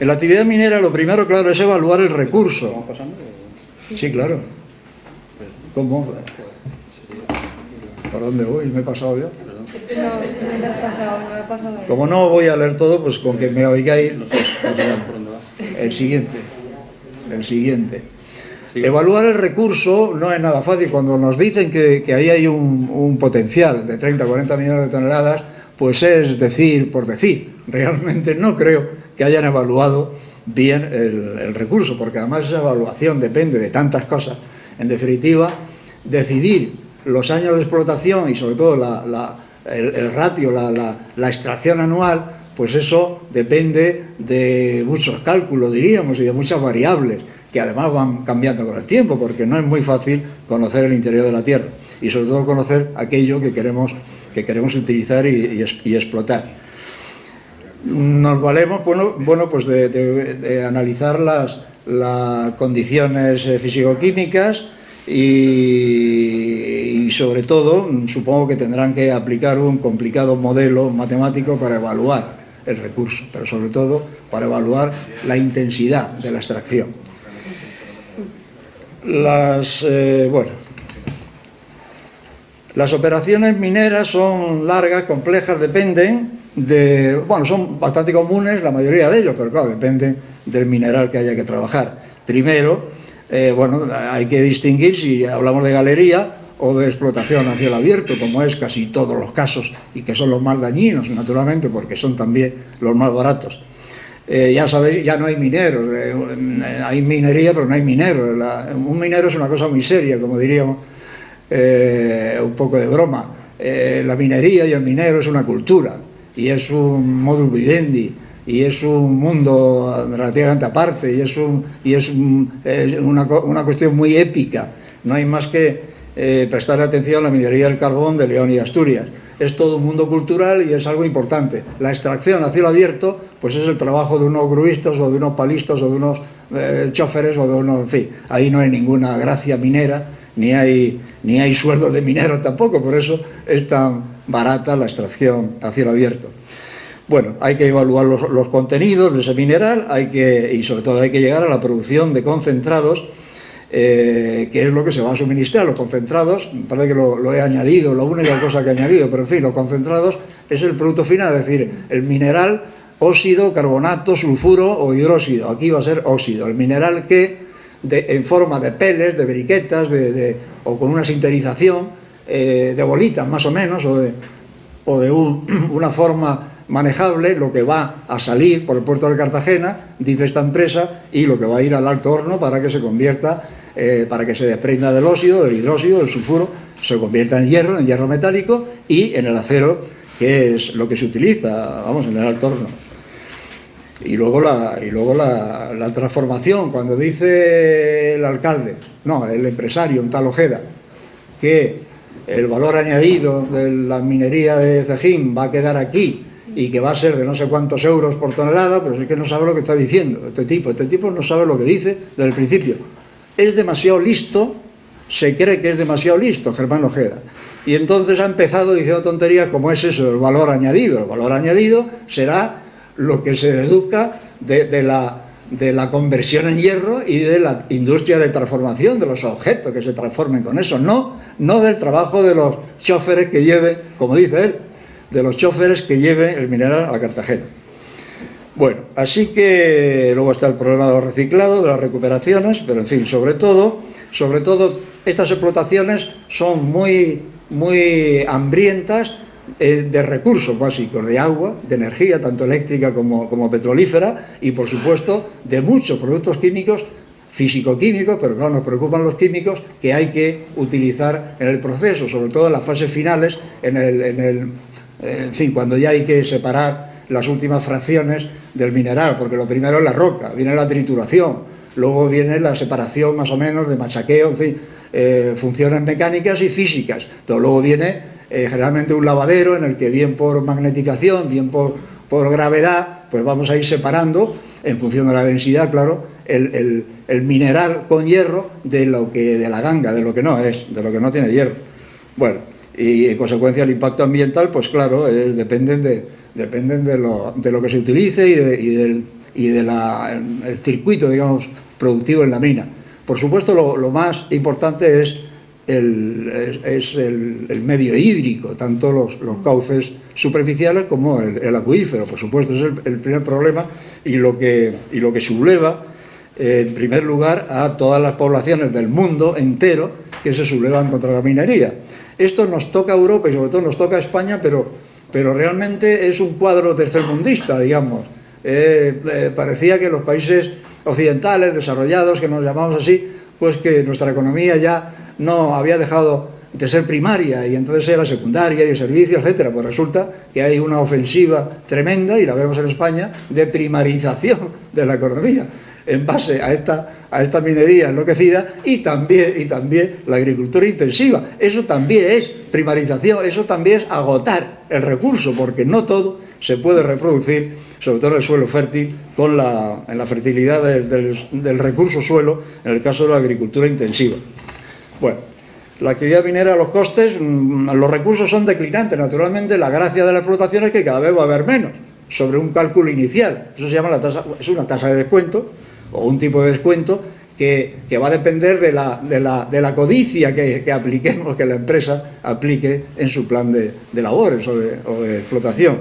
en la actividad minera lo primero, claro, es evaluar el recurso. Sí, claro. ¿Cómo? ¿Por dónde voy? ¿Me he pasado yo? Como no voy a leer todo, pues con que me oigáis... El siguiente. El siguiente. Evaluar el recurso no es nada fácil. Cuando nos dicen que, que ahí hay un, un, potencial de 30 40 millones de toneladas, pues es decir por decir. Realmente no creo que hayan evaluado bien el, el recurso, porque además esa evaluación depende de tantas cosas en definitiva, decidir los años de explotación y sobre todo el, ratio, la, la, extracción anual, pues eso depende de muchos cálculos, diríamos, y de muchas variables, que además van cambiando con el tiempo, porque no es muy fácil conocer el interior de la Tierra, y sobre todo conocer aquello que queremos, que queremos utilizar y, explotar. nos valemos bueno, bueno pues de, de analizar las, las condiciones eh, físico-químicas y, sobre todo supongo que tendrán que aplicar un complicado modelo matemático para evaluar el recurso, pero sobre todo para evaluar la intensidad de la extracción. Las, eh, bueno, las operaciones mineras son largas, complejas, dependen de, bueno, son bastante comunes la mayoría de ellos, pero claro, dependen del mineral que haya que trabajar. Primero, eh, bueno, hay que distinguir si hablamos de galería o de explotación a cielo abierto, como es casi todos los casos, y que son los más dañinos, naturalmente, porque son también los más baratos. Eh, ya sabéis, ya no hay mineros, eh, hay minería, pero no hay mineros. Un minero es una cosa muy seria, como diríamos, un poco de broma. La minería y el minero es una cultura, y es un modus vivendi, y es un mundo relativamente aparte, y es, un, y es, es una, una cuestión muy épica. No hay más que eh, prestar atención a la minería del carbón de León y Asturias. Es todo un mundo cultural y es algo importante. La extracción a cielo abierto, pues es el trabajo de unos gruistas o de unos palistas o de unos eh, choferes o de unos, en fin, ahí no hay ninguna gracia minera, ni hay, ni hay sueldo de minero tampoco, por eso es tan barata la extracción a cielo abierto. Bueno, hay que evaluar los, contenidos de ese mineral hay que, y sobre todo hay que llegar a la producción de concentrados eh, que es lo que se va a suministrar. Los concentrados, me parece que lo, he añadido, la única cosa que he añadido, pero en fin, los concentrados es el producto final, es decir, el mineral, óxido, carbonato, sulfuro o hidróxido. Aquí va a ser óxido, el mineral que en forma de peles, de briquetas, de, o con una sinterización, eh, de bolitas más o menos, o de, o un, [CLEARS THROAT] una forma manejable lo que va a salir por el puerto de Cartagena, dice esta empresa, y lo que va a ir al alto horno para que se convierta eh, para que se desprenda del óxido, del hidróxido, del sulfuro, se convierta en hierro, en hierro metálico y en el acero, que es lo que se utiliza, vamos, en el alto horno. Y luego, la, y luego la, transformación, cuando dice el alcalde, no, el empresario en tal Ojeda, que el valor añadido de la minería de Cejín va a quedar aquí y que va a ser de no sé cuántos euros por tonelada, pero es que no sabe lo que está diciendo este tipo. Este tipo no sabe lo que dice desde el principio es demasiado listo, se cree que es demasiado listo, Germán Ojeda. Y entonces ha empezado diciendo tonterías como es eso, el valor añadido. El valor añadido será lo que se deduzca de, de, la, de la conversión en hierro y de la industria de transformación de los objetos que se transformen con eso, no, no del trabajo de los choferes que lleve, como dice él, de los choferes que lleve el mineral a Cartagena. Bueno, así que luego está el problema de los reciclados, de las recuperaciones, pero en fin, sobre todo, sobre todo estas explotaciones son muy, muy hambrientas eh, de recursos básicos, de agua, de energía, tanto eléctrica como, como petrolífera, y por supuesto de muchos productos químicos físico-químicos, pero claro, nos preocupan los químicos que hay que utilizar en el proceso, sobre todo en las fases finales, en el en fin, cuando ya hay que separar las últimas fracciones del mineral, porque lo primero es la roca, viene la trituración, luego viene la separación más o menos de machaqueo, en fin, eh, funciones mecánicas y físicas. Entonces, luego viene eh, generalmente un lavadero en el que bien por magnetización, bien por, por, gravedad, pues vamos a ir separando, en función de la densidad, claro, el, el, el, mineral con hierro de lo que de la ganga, de lo que no es, de lo que no tiene hierro. Bueno, y en consecuencia el impacto ambiental, pues claro, eh, dependen de, dependen de lo, de lo que se utilice y, de, y del y de la, el circuito, digamos, productivo en la mina. Por supuesto, lo, más importante es el, es el, medio hídrico, tanto los, los, cauces superficiales como el, acuífero, por supuesto, es el, el, primer problema y lo que, y lo que subleva, eh, en primer lugar, a todas las poblaciones del mundo entero que se sublevan contra la minería. Esto nos toca a Europa y sobre todo nos toca a España, pero pero realmente es un cuadro tercermundista, digamos. Eh, eh, parecía que los países occidentales, desarrollados, que nos llamamos así, pues que nuestra economía ya no había dejado de ser primaria y entonces era secundaria y de servicio, etcétera. Pues resulta que hay una ofensiva tremenda, y la vemos en España, de primarización de la economía en base a esta, a minería enloquecida y también, y también la agricultura intensiva. Eso también es primarización, eso también es agotar el recurso, porque no todo se puede reproducir sobre todo en el suelo fértil, con la, en la fertilidad del, del, del recurso suelo, en el caso de la agricultura intensiva. Bueno, la actividad minera, los costes, mm, los recursos son declinantes. Naturalmente, la gracia de la explotación es que cada vez va a haber menos, sobre un cálculo inicial. Eso se llama la tasa, es una tasa de descuento, o un tipo de descuento, que, que va a depender de la, de la, de la codicia que, que, apliquemos, que la empresa aplique en su plan de, de labores o de, explotación.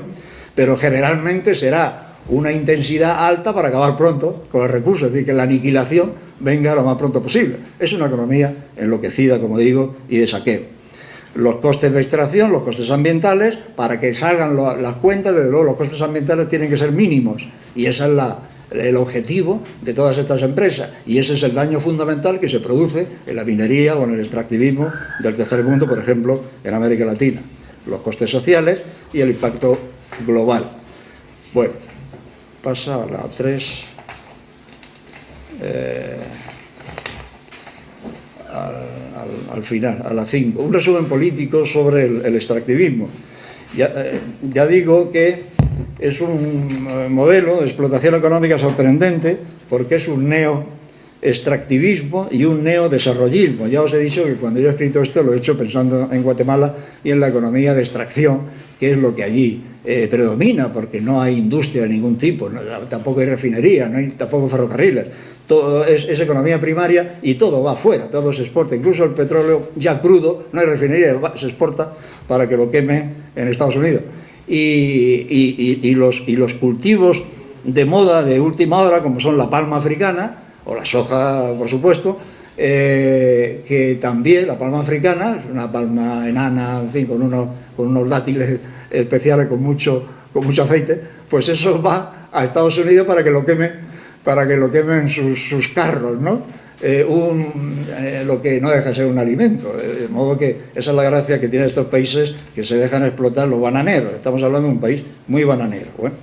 Pero generalmente será una intensidad alta para acabar pronto con los recursos, es decir, que la aniquilación venga lo más pronto posible. Es una economía enloquecida, como digo, y de saqueo. Los costes de extracción, los costes ambientales, para que salgan las cuentas, desde luego los costes ambientales tienen que ser mínimos, y ese es la, el objetivo de todas estas empresas, y ese es el daño fundamental que se produce en la minería o en el extractivismo del tercer mundo, por ejemplo, en América Latina. Los costes sociales y el impacto global. Bueno, pasa a la 3. Eh, al, al, al, final, a la 5. Un resumen político sobre el, extractivismo. Eh, ya, digo que es un eh, modelo de explotación económica sorprendente porque es un neo-extractivismo y un neo-desarrollismo. Ya os he dicho que cuando yo he escrito esto lo he hecho pensando en Guatemala y en la economía de extracción, que es lo que allí eh, predomina, porque no hay industria de ningún tipo, no, tampoco hay refinería, no hay tampoco ferrocarriles todo es, es, economía primaria y todo va afuera, todo se exporta, incluso el petróleo ya crudo, no hay refinería, se exporta para que lo quemen en Estados Unidos. Y, los, y los cultivos de moda de última hora, como son la palma africana, o la soja, por supuesto, eh, que también la palma africana, es una palma enana, en fin, con unos, con unos dátiles especiales con mucho, con mucho aceite, pues eso va a Estados Unidos para que lo queme para que lo quemen sus, sus carros, ¿no? Eh, eh, lo que no deja de ser un alimento. De modo que esa es la gracia que tienen estos países que se dejan explotar los bananeros. Estamos hablando de un país muy bananero. Bueno,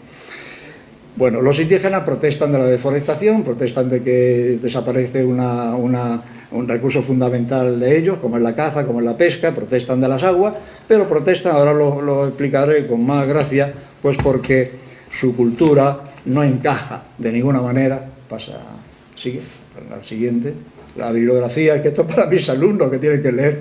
bueno los indígenas protestan de la deforestación, protestan de que desaparece un recurso fundamental de ellos, como es la caza, como es la pesca, protestan de las aguas, pero protestan, ahora lo, lo explicaré con más gracia, pues porque su cultura no encaja de ninguna manera, pasa, sigue, al siguiente, la bibliografía, que esto es para mis alumnos que tienen que leer.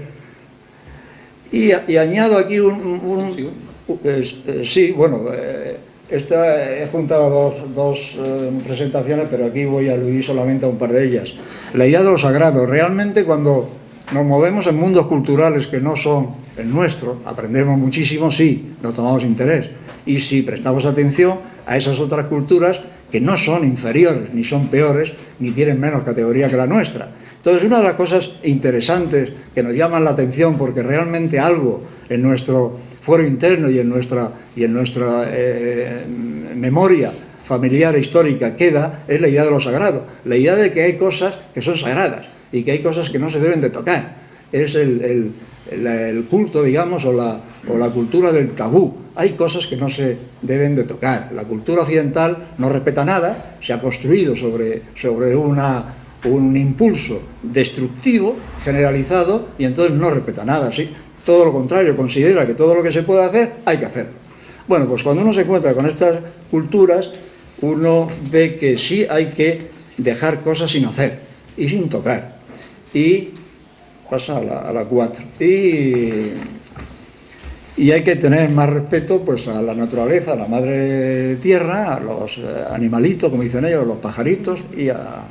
Y, y añado aquí un... un eh, sí, bueno, eh, esta, he juntado dos, dos eh, presentaciones, pero aquí voy a aludir solamente a un par de ellas. La idea de lo sagrado, realmente cuando nos movemos en mundos culturales que no son el nuestro, aprendemos muchísimo, sí, nos tomamos interés. Y si prestamos atención, a esas otras culturas que no son inferiores, ni son peores, ni tienen menos categoría que la nuestra. Entonces, una de las cosas interesantes que nos llaman la atención porque realmente algo en nuestro fuero interno y en nuestra, y en nuestra eh, memoria familiar e histórica queda es la idea de lo sagrado, la idea de que hay cosas que son sagradas y que hay cosas que no se deben de tocar. Es el, el, el, el culto, digamos, o la, o la cultura del tabú. Hay cosas que no se deben de tocar. La cultura occidental no respeta nada, se ha construido sobre, sobre una, un impulso destructivo, generalizado, y entonces no respeta nada. ¿sí? Todo lo contrario, considera que todo lo que se puede hacer, hay que hacerlo. Bueno, pues cuando uno se encuentra con estas culturas, uno ve que sí hay que dejar cosas sin hacer y sin tocar. Y pasa a la, a la 4. Y y hay que tener más respeto pues, a la naturaleza, a la madre tierra, a los eh, animalitos, como dicen ellos, los pajaritos y a...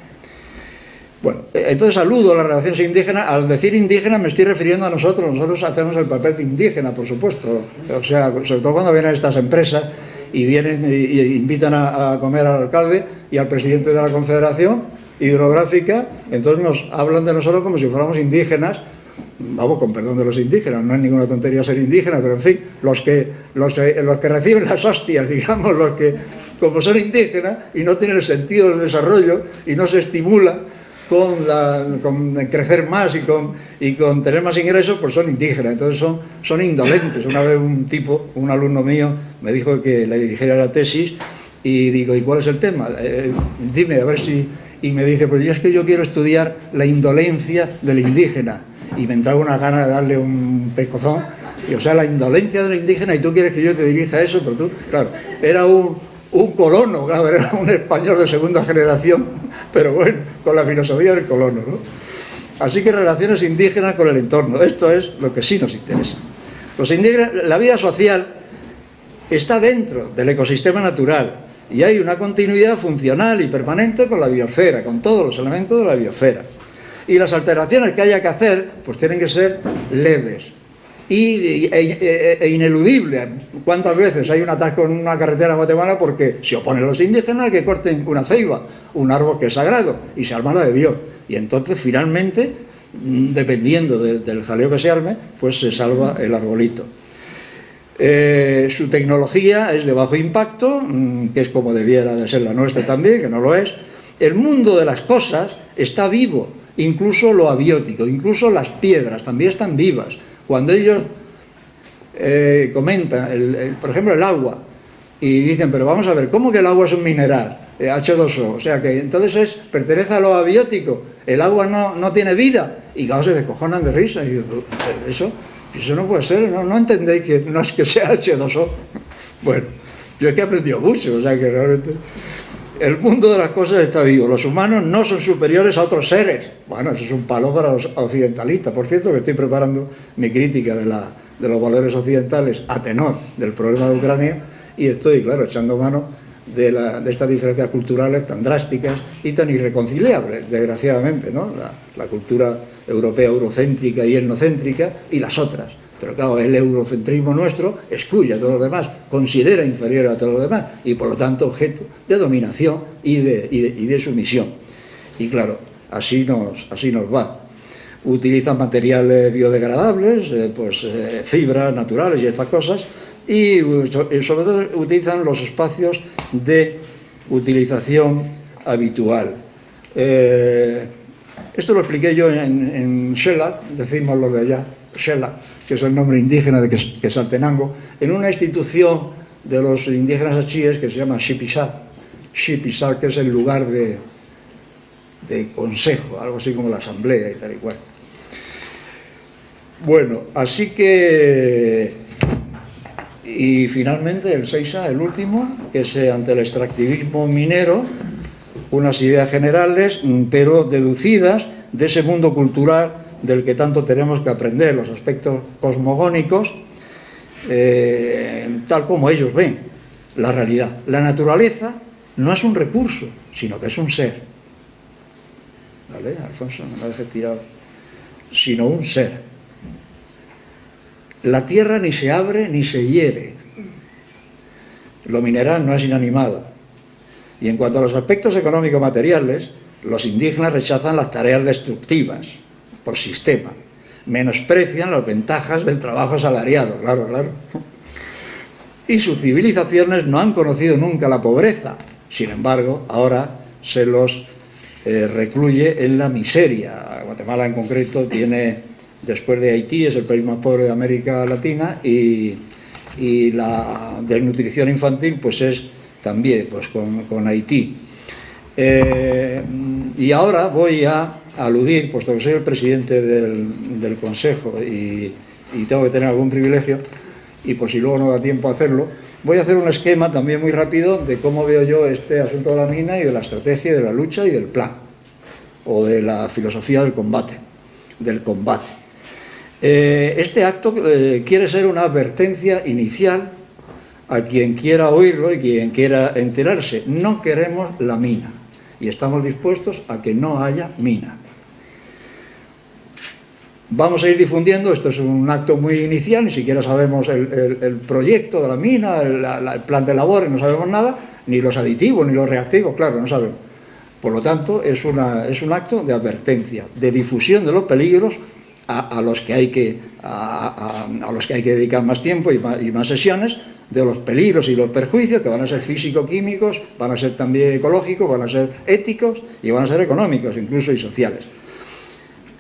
Bueno, eh, entonces saludo a las relaciones indígenas. Al decir indígena me estoy refiriendo a nosotros. Nosotros hacemos el papel de indígena, por supuesto. O sea, sobre todo cuando vienen estas empresas y vienen y, invitan a, a comer al alcalde y al presidente de la Confederación Hidrográfica, entonces nos hablan de nosotros como si fuéramos indígenas vamos, con perdón de los indígenas, no es ninguna tontería ser indígena, pero en fin, los que, los, eh, que reciben las hostias, [LAUGHS] digamos, los que, como son indígenas y no tienen el sentido del desarrollo y no se estimula con, con crecer más y con, y con tener más ingresos, pues son indígenas, entonces son, son indolentes. Una vez un tipo, un alumno mío, me dijo que le dirigiera la tesis y digo, ¿y cuál es el tema? Eh, dime, a ver si... Y me dice, pues yo es que yo quiero estudiar la indolencia del indígena y me entraba una gana de darle un pescozón. Y, o sea, la indolencia del indígena, y tú quieres que yo te dirija eso, pero tú, claro, era un, un colono, claro, era un español de segunda generación, [LAUGHS] pero bueno, con la filosofía del colono, ¿no? Así que relaciones indígenas con el entorno, esto es lo que sí nos interesa. Los indígenas, la vida social está dentro del ecosistema natural y hay una continuidad funcional y permanente con la biosfera, con todos los elementos de la biosfera. Y las alteraciones que haya que hacer, pues tienen que ser leves, e, e, e, ineludible. ¿Cuántas veces hay un atasco en una carretera en Guatemala porque se oponen los indígenas que corten una ceiba, un árbol que es sagrado, y se arma la de Dios? Y entonces, finalmente, mm, dependiendo del jaleo que se arme, pues se salva el arbolito. Eh, su tecnología es de bajo impacto, mm, que es como debiera de ser la nuestra también, que no lo es. El mundo de las cosas está vivo, incluso lo abiótico, incluso las piedras también están vivas cuando ellos eh, comentan, por ejemplo, el agua, y dicen, pero vamos a ver, ¿cómo que el agua es un mineral? H2O, eh, o sea que entonces es, pertenece a lo abiótico, el agua no, no tiene vida, y claro, se descojonan de risa, y eso, eso no puede ser, no, no entendéis que no es que sea H2O. [LAUGHS] Bueno, yo es que he aprendido mucho, o sea que realmente el mundo de las cosas está vivo. Los humanos no son superiores a otros seres. Bueno, eso es un palo para los occidentalistas. Por cierto, que estoy preparando mi crítica de, los valores occidentales a tenor del problema de Ucrania y estoy, claro, echando mano de, estas diferencias culturales tan drásticas y tan irreconciliables, desgraciadamente, ¿no? la cultura europea eurocéntrica y etnocéntrica y las otras. Pero claro, el eurocentrismo nuestro excluye a todos los demás, considera inferior a todos los demás y por lo tanto objeto de dominación y de, sumisión. Y claro, así nos, así nos va. Utilizan materiales biodegradables, eh, pues eh, fibras naturales y estas cosas, y sobre todo utilizan los espacios de utilización habitual. Eh, esto lo expliqué yo en, en Shela, decimos lo de allá, Shela, que es el nombre indígena de Quesaltenango, en una institución de los indígenas achíes que se llama Shipisá, Shipisá, que es el lugar de, de consejo, algo así como la asamblea y tal y cual. Bueno, así que... Y finalmente el 6A, el último, que es eh, ante el extractivismo minero, unas ideas generales, pero deducidas de ese mundo cultural del que tanto tenemos que aprender, los aspectos cosmogónicos, eh, tal como ellos ven la realidad. La naturaleza no es un recurso, sino que es un ser. ¿Vale, Alfonso? No me tirado. Sino un ser. La tierra ni se abre ni se hiere. Lo mineral no es inanimado. Y en cuanto a los aspectos económico-materiales, los indígenas rechazan las tareas destructivas, por sistema. Menosprecian las ventajas del trabajo asalariado, claro, claro. Y sus civilizaciones no han conocido nunca la pobreza. Sin embargo, ahora se los eh, recluye en la miseria. Guatemala en concreto tiene, después de Haití, es el país más pobre de América Latina y, la desnutrición infantil pues es también pues con, Haití. Eh, y ahora voy a aludir, puesto que soy el presidente del, Consejo y, tengo que tener algún privilegio, y por si luego no da tiempo a hacerlo, voy a hacer un esquema también muy rápido de cómo veo yo este asunto de la mina y de la estrategia, de la lucha y del plan, o de la filosofía del combate, del combate. Eh, este acto eh, quiere ser una advertencia inicial a quien quiera oírlo y quien quiera enterarse. No queremos la mina y estamos dispuestos a que no haya mina. Vamos a ir difundiendo, esto es un acto muy inicial, ni siquiera sabemos el, proyecto de la mina, el, plan de labores, no sabemos nada, ni los aditivos, ni los reactivos, claro, no sabemos. Por lo tanto, es, una, es un acto de advertencia, de difusión de los peligros a, los, que hay que, a, los que hay que dedicar más tiempo y más sesiones, de los peligros y los perjuicios que van a ser físico-químicos, van a ser también ecológicos, van a ser éticos y van a ser económicos incluso y sociales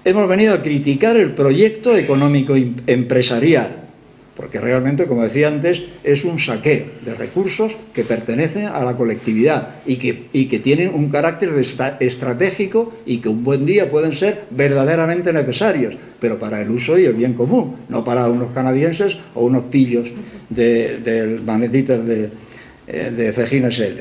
hemos venido a criticar el proyecto económico em-, empresarial, porque realmente, como decía antes, es un saqueo de recursos que pertenecen a la colectividad y que, tienen un carácter estratégico y que un buen día pueden ser verdaderamente necesarios, pero para el uso y el bien común, no para unos canadienses o unos pillos de, de de, eh, de SL.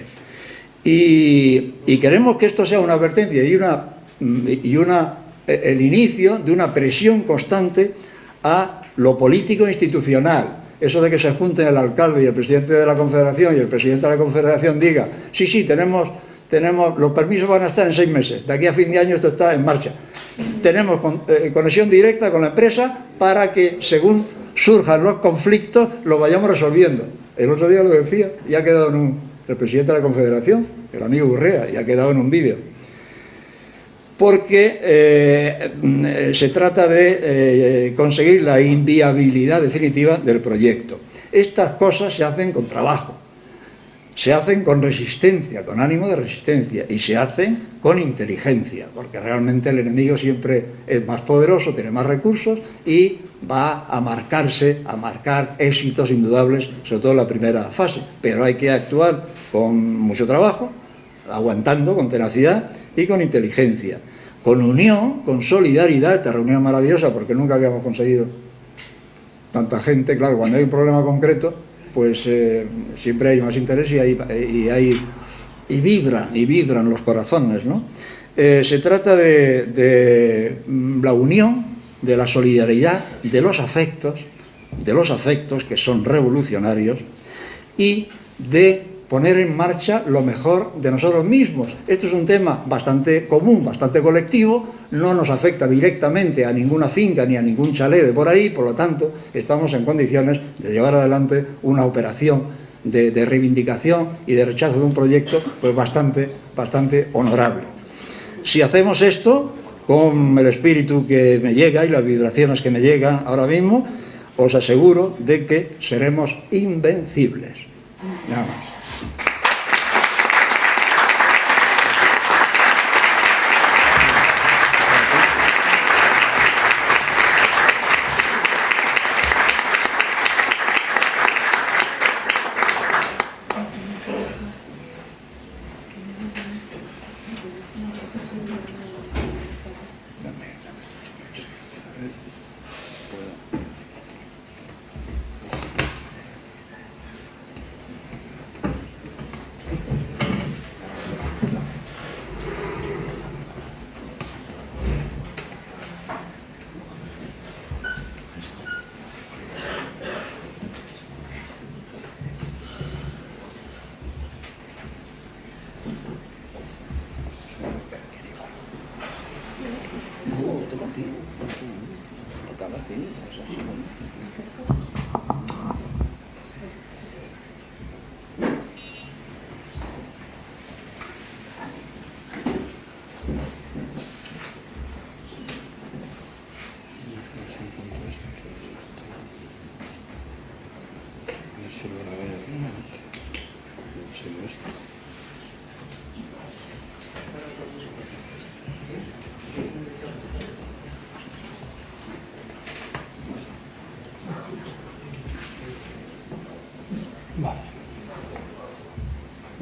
Y, y, queremos que esto sea una advertencia y, una, y una, el inicio de una presión constante a lo político institucional. Eso de que se junten el alcalde y el presidente de la Confederación y el presidente de la Confederación diga, sí, sí, tenemos, tenemos, los permisos van a estar en seis meses, de aquí a fin de año esto está en marcha. Tenemos eh, conexión directa con la empresa para que, según surjan los conflictos, los vayamos resolviendo. El otro día lo decía, y ha quedado en un, el presidente de la Confederación, el amigo Urrea, y ha quedado en un vídeo porque eh, se trata de eh, conseguir la inviabilidad definitiva del proyecto. Estas cosas se hacen con trabajo, se hacen con resistencia, con ánimo de resistencia, y se hacen con inteligencia, porque realmente el enemigo siempre es más poderoso, tiene más recursos y va a marcarse, a marcar éxitos indudables, sobre todo en la primera fase. Pero hay que actuar con mucho trabajo, aguantando con tenacidad y con inteligencia, con unión, con solidaridad, esta reunión maravillosa porque nunca habíamos conseguido tanta gente, claro, cuando hay un problema concreto, pues eh, siempre hay más interés y, hay, y, vibran, y vibran los corazones, ¿no? Eh, se trata de, de la unión, de la solidaridad, de los afectos, de los afectos que son revolucionarios y de poner en marcha lo mejor de nosotros mismos. Esto es un tema bastante común, bastante colectivo, no nos afecta directamente a ninguna finca ni a ningún chalet de por ahí, por lo tanto, estamos en condiciones de llevar adelante una operación de, reivindicación y de rechazo de un proyecto pues bastante, bastante honorable. Si hacemos esto, con el espíritu que me llega y las vibraciones que me llegan ahora mismo, os aseguro de que seremos invencibles. Nada más.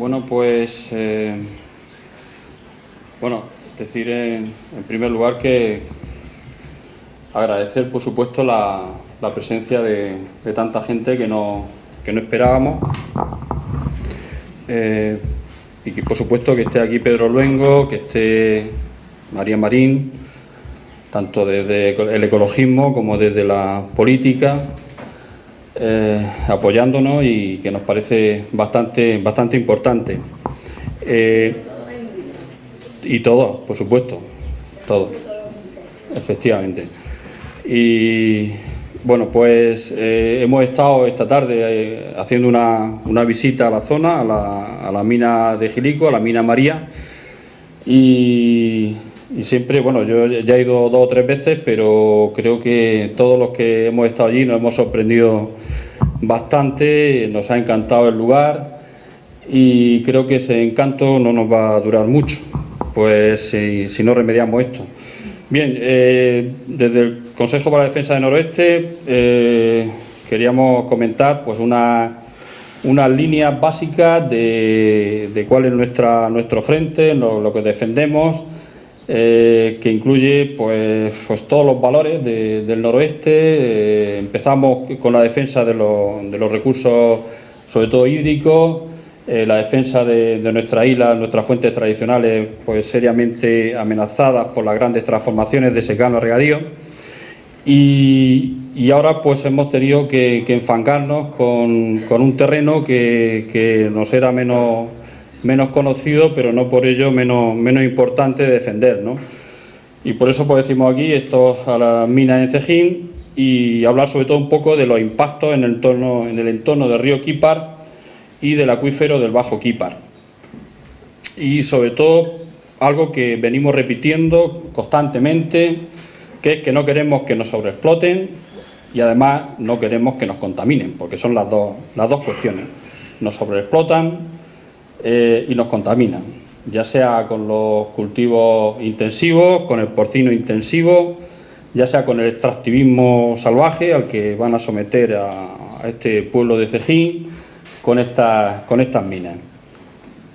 Bueno, pues, eh, bueno, decir en, primer lugar que agradecer, por supuesto, la, presencia de, de, tanta gente que no, que no esperábamos. Eh, y que, por supuesto, que esté aquí Pedro Luengo, que esté María Marín, tanto desde el ecologismo como desde la política, eh, apoyándonos y que nos parece bastante, bastante importante. Eh, y todo, por supuesto, todo, efectivamente. Y bueno, pues eh, hemos estado esta tarde haciendo una, una, visita a la zona, a la, a la, mina de Gilico, a la mina María, y, y siempre, bueno, yo ya he ido dos o tres veces, pero creo que todos los que hemos estado allí nos hemos sorprendido bastante, nos ha encantado el lugar y creo que ese encanto no nos va a durar mucho, pues si, no remediamos esto. Bien, eh, desde el Consejo para la Defensa del Noroeste eh, queríamos comentar pues una, unas líneas básicas de, cuál es nuestra, nuestro frente, lo que defendemos, eh, que incluye pues, pues, todos los valores de, del noroeste. Eh, empezamos con la defensa de, lo, de, los recursos, sobre todo hídricos, eh, la defensa de, de, nuestra isla, nuestras fuentes tradicionales, pues seriamente amenazadas por las grandes transformaciones de secano a regadío. Y, ahora pues hemos tenido que, que enfangarnos con, un terreno que, nos era menos, menos conocido, pero no por ello menos, menos importante de defender. ¿no? Y por eso pues decimos aquí esto a las minas en Cejín y hablar sobre todo un poco de los impactos en el entorno, en el entorno del río Quipar y del acuífero del Bajo Quipar. Y sobre todo algo que venimos repitiendo constantemente, que es que no queremos que nos sobreexploten y además no queremos que nos contaminen, porque son las dos, las dos cuestiones. Nos sobreexplotan eh, y nos contaminan, ya sea con los cultivos intensivos, con el porcino intensivo, ya sea con el extractivismo salvaje al que van a someter a, este pueblo de Cejín, con, esta, con estas minas.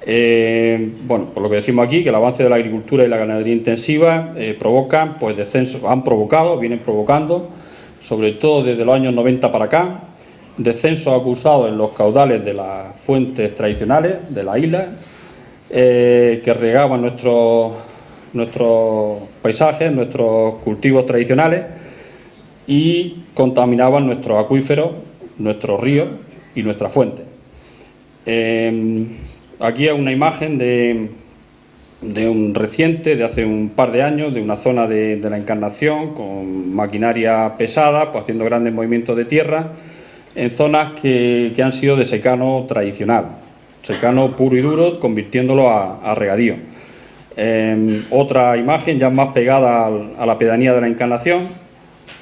Eh, bueno, por lo que decimos aquí, que el avance de la agricultura y la ganadería intensiva eh, provocan, pues descensos, han provocado, vienen provocando, sobre todo desde los años 90 para acá, descensos acusados en los caudales de las fuentes tradicionales de la isla, eh, que regaban nuestros, nuestros paisajes, nuestros cultivos tradicionales y contaminaban nuestros acuíferos, nuestros ríos y nuestras fuentes. Eh, aquí hay una imagen de, de, un reciente, de hace un par de años, de una zona de, de la Encarnación con maquinaria pesada, pues haciendo grandes movimientos de tierra, en zonas que, que han sido de secano tradicional, secano puro y duro, convirtiéndolo a, regadío. Eh, otra imagen ya más pegada a la pedanía de la Encarnación,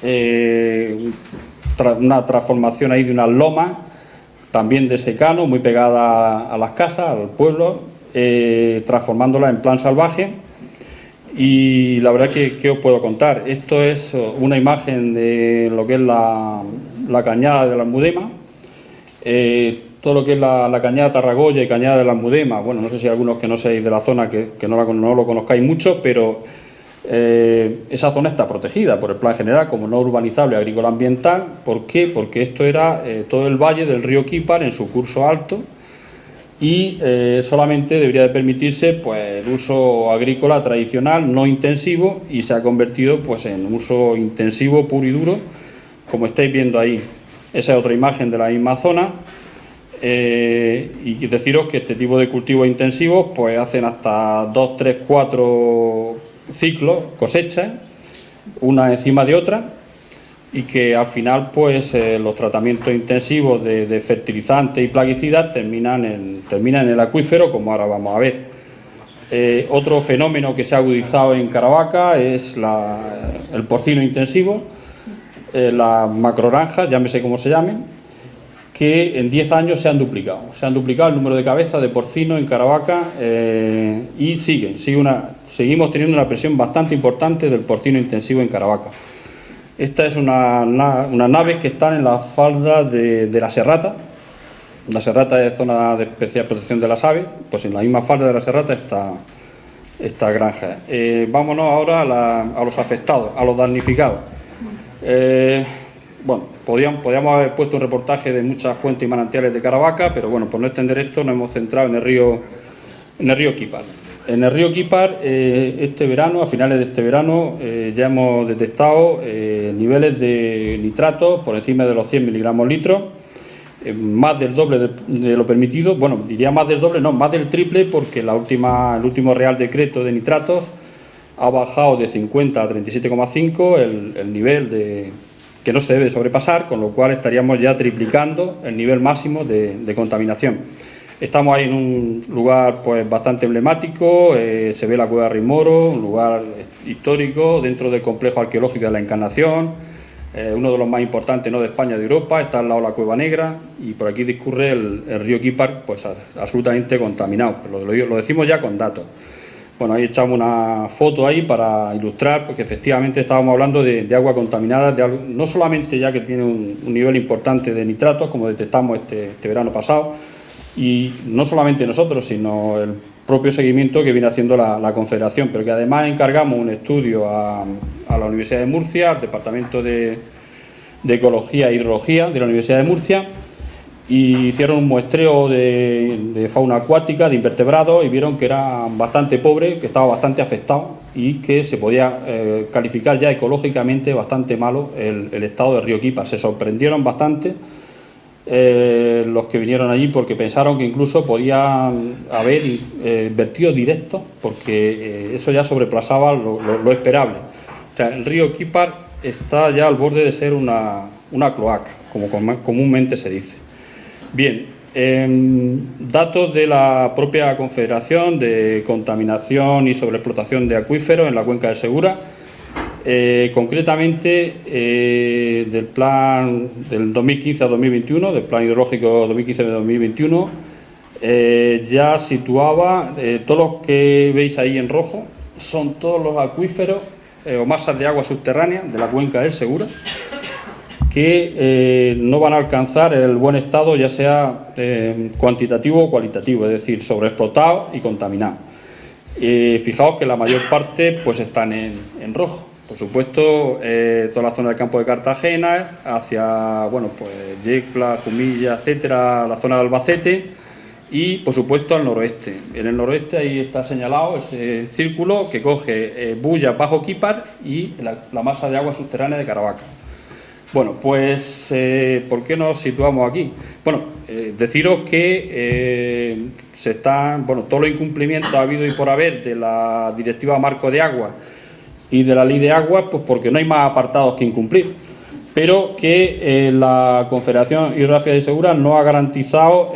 eh, una transformación ahí de unas lomas también de secano, muy pegada a las casas, al pueblo, eh, transformándola en plan salvaje. Y la verdad que, ¿qué os puedo contar? Esto es una imagen de lo que es la, la cañada de la Almudema, eh, todo lo que es la, cañada Tarragoya y cañada de la Almudema, bueno, no sé si hay algunos que no seáis de la zona que, que no, la, lo conozcáis mucho, pero eh, esa zona está protegida por el plan general como no urbanizable agrícola ambiental. ¿Por qué? Porque esto era eh, todo el valle del río Quípar en su curso alto y solamente debería de permitirse pues, el uso agrícola tradicional, no intensivo, y se ha convertido pues, en uso intensivo puro y duro, como estáis viendo ahí. Esa es otra imagen de la misma zona. Eh, y deciros que este tipo de cultivos intensivos pues hacen hasta 2, 3, 4 ciclos, cosechas, una encima de otra, y que al final pues eh, los tratamientos intensivos de, fertilizantes y plaguicidas terminan en, terminan en el acuífero, como ahora vamos a ver. Eh, otro fenómeno que se ha agudizado en Caravaca es la, el porcino intensivo, eh, las macroranjas, llámese como se llamen, que en 10 años se han duplicado. Se han duplicado el número de cabezas de porcino en Caravaca eh, y siguen, seguimos teniendo una presión bastante importante del porcino intensivo en Caravaca. Esta es una, una, naves que están en la falda de, la Serrata. La Serrata es zona de especial protección de las aves, pues en la misma falda de la Serrata está esta granja. Eh, vámonos ahora a, a, los afectados, a los damnificados. Eh, bueno, podíamos, haber puesto un reportaje de muchas fuentes y manantiales de Caravaca, pero bueno, por no extender esto nos hemos centrado en el río, en el río Quipar. En el río Quipar, eh, este verano, a finales de este verano, eh, ya hemos detectado niveles de nitratos por encima de los 100 miligramos litros, más del doble de, de, lo permitido, bueno, diría más del doble, no, más del triple, porque la última, el último Real Decreto de nitratos ha bajado de 50 a 37,5 el, el nivel de, que no se debe sobrepasar, con lo cual estaríamos ya triplicando el nivel máximo de, contaminación. Estamos ahí en un lugar pues bastante emblemático, eh, se ve la cueva de Rimoro, un lugar histórico dentro del complejo arqueológico de la Encarnación, eh, uno de los más importantes no de España, de Europa, está al lado de la Cueva Negra y por aquí discurre el, río Quipar pues absolutamente contaminado, lo, decimos ya con datos. Bueno, ahí echamos una foto ahí para ilustrar, porque efectivamente estábamos hablando de, agua contaminada, de no solamente ya que tiene un, nivel importante de nitratos, como detectamos este, este verano pasado, y no solamente nosotros, sino el propio seguimiento que viene haciendo la, la Confederación, pero que además encargamos un estudio a, a la Universidad de Murcia, al Departamento de, de, Ecología e Hidrología de la Universidad de Murcia, y hicieron un muestreo de, de fauna acuática, de invertebrados, y vieron que era bastante pobre, que estaba bastante afectado y que se podía eh, calificar ya ecológicamente bastante malo el, estado del río Quipa. Se sorprendieron bastante eh, los que vinieron allí porque pensaron que incluso podía haber eh, vertidos directos porque eso ya sobrepasaba lo, esperable. O sea, el río Quipar está ya al borde de ser una, una cloaca, como com- comúnmente se dice. Bien, em, datos de la propia Confederación de contaminación y sobreexplotación de acuíferos en la cuenca del Segura. Eh, concretamente eh, del plan del 2015 a 2021, del plan hidrológico 2015-2021, eh, ya situaba todos los que veis ahí en rojo, son todos los acuíferos o masas de agua subterránea de la cuenca del Segura que eh, no van a alcanzar el buen estado, ya sea eh, cuantitativo o cualitativo, es decir, sobreexplotado y contaminado. Eh, fijaos que la mayor parte pues están en, en rojo. Por supuesto, eh, toda la zona del campo de Cartagena, hacia, bueno, pues Yecla, Jumilla, etcétera, la zona de Albacete y, por supuesto, al noroeste. En el noroeste ahí está señalado ese círculo que coge eh, Bulla, Bajo Quípar y la, la masa de agua subterránea de Caravaca. Bueno, pues, eh, ¿por qué nos situamos aquí? Bueno, eh, deciros que eh, se están, bueno, todos los incumplimientos ha habido y por haber de la Directiva Marco de Agua y de la Ley de Agua, pues porque no hay más apartados que incumplir, pero que la Confederación Hidrográfica de Segura no ha garantizado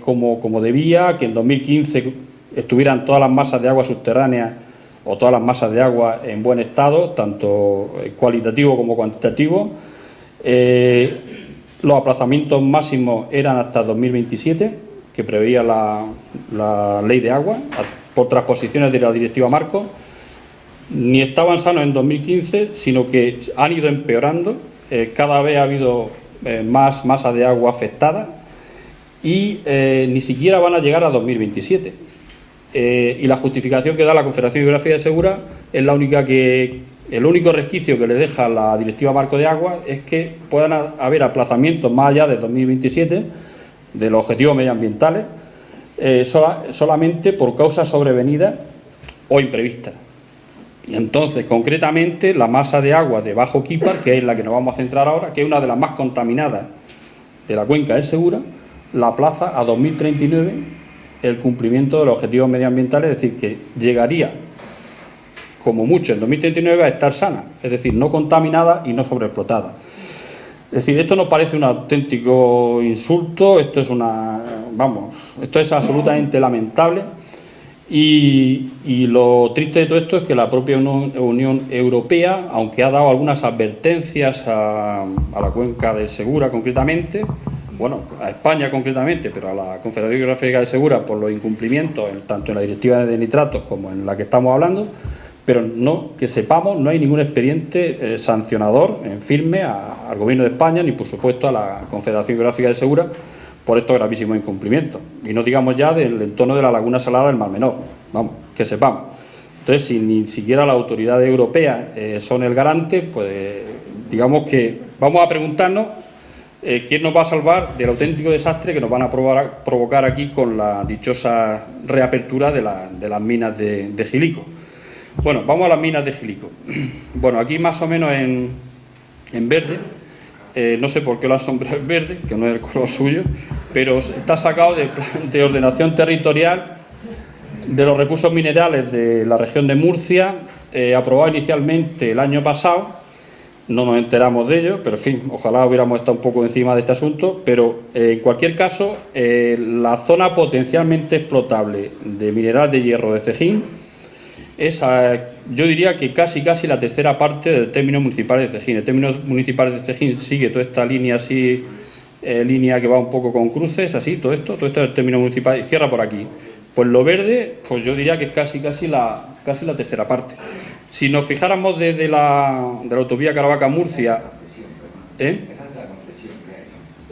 como, como debía que en 2015 estuvieran todas las masas de agua subterráneas o todas las masas de agua en buen estado, tanto cualitativo como cuantitativo. Eh, los aplazamientos máximos eran hasta 2027, que preveía la, ley de agua, por transposiciones de la directiva Marco. Ni estaban sanos en 2015, sino que han ido empeorando. Eh, cada vez ha habido eh, más masa de agua afectada y ni siquiera van a llegar a 2027. Eh, y la justificación que da la Confederación Hidrográfica de Segura es la única que, el único resquicio que le deja la Directiva Marco de Agua es que puedan ha- haber aplazamientos más allá de 2027 de los objetivos medioambientales eh, sola- solamente por causas sobrevenidas o imprevistas. Y entonces, concretamente, la masa de agua de Bajo Quípar, que es la que nos vamos a centrar ahora, que es una de las más contaminadas de la cuenca del Segura, la plaza a 2039 el cumplimiento de los objetivos medioambientales, es decir, que llegaría como mucho en 2039 a estar sana, es decir, no contaminada y no sobreexplotada. Es decir, esto nos parece un auténtico insulto, esto es una, vamos, esto es absolutamente lamentable y, lo triste de todo esto es que la propia Unión, Europea, aunque ha dado algunas advertencias a, a la cuenca del Segura concretamente, bueno, a España concretamente, pero a la Confederación Geográfica de Segura por los incumplimientos, en- tanto en la directiva de nitratos como en la que estamos hablando, pero no que sepamos, no hay ningún expediente eh, sancionador en firme al Gobierno de España ni, por supuesto, a la Confederación Geográfica de Segura por estos gravísimos incumplimientos. Y no digamos ya del entorno de la laguna salada del Mar Menor, vamos, que sepamos. Entonces, si ni siquiera las autoridades europeas eh, son el garante, pues digamos que vamos a preguntarnos eh, quién nos va a salvar del auténtico desastre que nos van a provocar aquí con la dichosa reapertura de las minas de, de Gilico. Bueno, vamos a las minas de Gilico. [CLEARS THROAT] Bueno, aquí más o menos en, en verde, eh, no sé por qué lo han sombreado en verde, que no es el color suyo, pero está sacado de, [LAUGHS] de ordenación territorial de los recursos minerales de la región de Murcia, eh, aprobado inicialmente el año pasado, no nos enteramos de ello, pero en fin, ojalá hubiéramos estado un poco encima de este asunto, pero eh, en cualquier caso, la zona potencialmente explotable de mineral de hierro de Cejín es, yo diría que casi casi la tercera parte del término municipal de Cejín. El término municipal de Cejín sigue toda esta línea así, eh, línea que va un poco con cruces, así, todo esto, todo esto es el término municipal y cierra por aquí. Pues lo verde, pues yo diría que es casi casi la, casi la tercera parte. Si nos fijáramos desde la, de la autovía Caravaca-Murcia, ¿eh?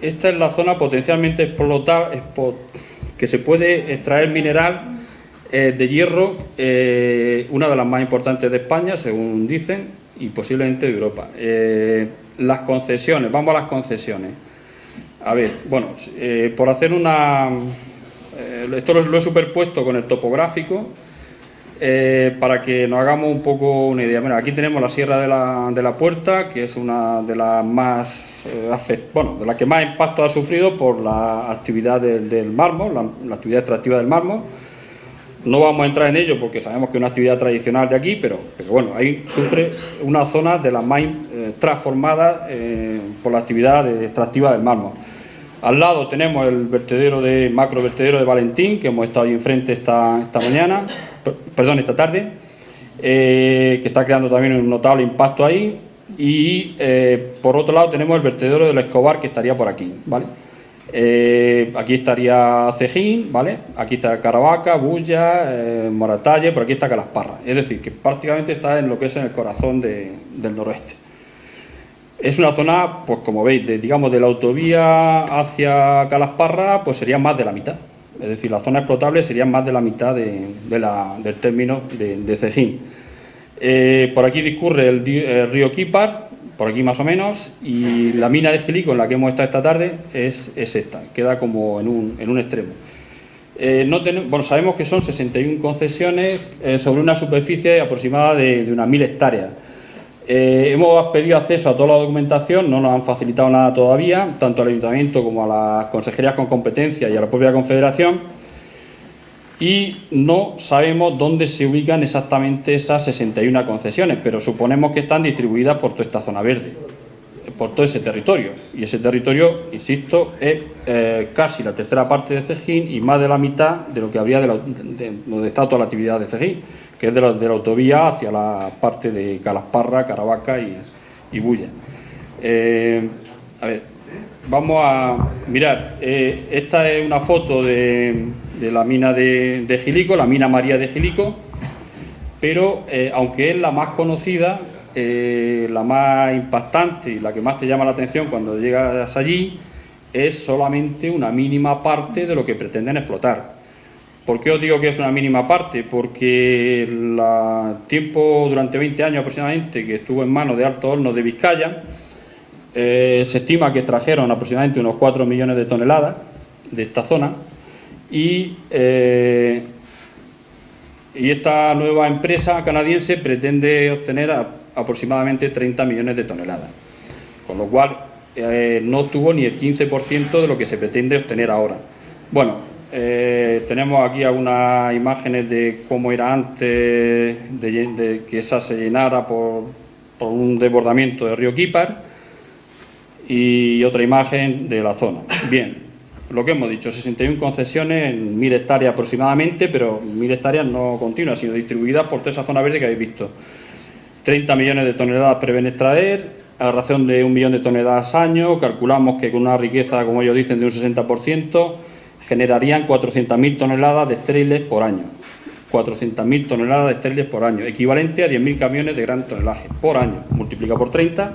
esta es la zona potencialmente explotada, que se puede extraer mineral eh, de hierro, eh, una de las más importantes de España, según dicen, y posiblemente de Europa. Eh, las concesiones, vamos a las concesiones. A ver, bueno, por hacer una... esto lo, he superpuesto con el topográfico para que nos hagamos un poco una idea. Bueno, aquí tenemos la Sierra de la, de la Puerta, que es una de las más, bueno, de las que más impacto ha sufrido por la actividad del, del mármol, la, la actividad extractiva del mármol. No vamos a entrar en ello porque sabemos que es una actividad tradicional de aquí, pero, bueno, ahí sufre una zona de las más eh, transformadas eh, por la actividad extractiva del mármol. Al lado tenemos el vertedero de macro vertedero de Valentín, que hemos estado ahí enfrente esta, esta mañana, per- perdón, esta tarde, eh, que está creando también un notable impacto ahí. Y eh, por otro lado tenemos el vertedero del Escobar, que estaría por aquí, ¿vale? Eh, aquí estaría Cejín, ¿vale? Aquí está Caravaca, Bulla, eh, Moratalle, por aquí está Calasparra. Es decir, que prácticamente está en lo que es en el corazón de- del noroeste. Es una zona, pues como veis, de, digamos de la autovía hacia Calasparra, pues sería más de la mitad. Es decir, la zona explotable sería más de la mitad del término de, Cejín. Eh, por aquí discurre el, río Quipar, por aquí más o menos, y la mina de Gilico en la que hemos estado esta tarde es, es esta, queda como en un, en un extremo. Eh, no bueno, sabemos que son 61 concesiones eh, sobre una superficie aproximada de, unas 1.000 hectáreas. Eh, hemos pedido acceso a toda la documentación, no nos han facilitado nada todavía, tanto al Ayuntamiento como a las consejerías con competencia y a la propia Confederación, y no sabemos dónde se ubican exactamente esas 61 concesiones, pero suponemos que están distribuidas por toda esta zona verde, por todo ese territorio. Y ese territorio, insisto, es eh, casi la tercera parte de Cejín y más de la mitad de lo que habría de, la- de- donde está toda la actividad de Cejín, que es de la, de la autovía hacia la parte de Calasparra, Caravaca y, y Bulla. Eh, a ver, vamos a mirar. eh, esta es una foto de, de la mina de, de Gilico, la mina María de Gilico, pero eh, aunque es la más conocida, eh, la más impactante y la que más te llama la atención cuando llegas allí, es solamente una mínima parte de lo que pretenden explotar. ¿Por qué os digo que es una mínima parte? Porque el tiempo, durante 20 años aproximadamente, que estuvo en manos de Alto Hornos de Vizcaya, eh, se estima que extrajeron aproximadamente unos 4 millones de toneladas de esta zona y, eh, y esta nueva empresa canadiense pretende obtener aproximadamente 30 millones de toneladas, con lo cual eh, no tuvo ni el 15% de lo que se pretende obtener ahora. Bueno, eh, tenemos aquí algunas imágenes de cómo era antes de, que esa se llenara por, por un desbordamiento del río Quípar y otra imagen de la zona. Bien, lo que hemos dicho, 61 concesiones en 1.000 hectáreas aproximadamente, pero 1.000 hectáreas no continuas, sino distribuidas por toda esa zona verde que habéis visto. 30 millones de toneladas prevén extraer, a razón de un millón de toneladas año, calculamos que con una riqueza, como ellos dicen, de un 60%, generarían 400.000 toneladas de estériles por año. 400.000 toneladas de estériles por año, equivalente a 10.000 camiones de gran tonelaje por año. Multiplica por 30,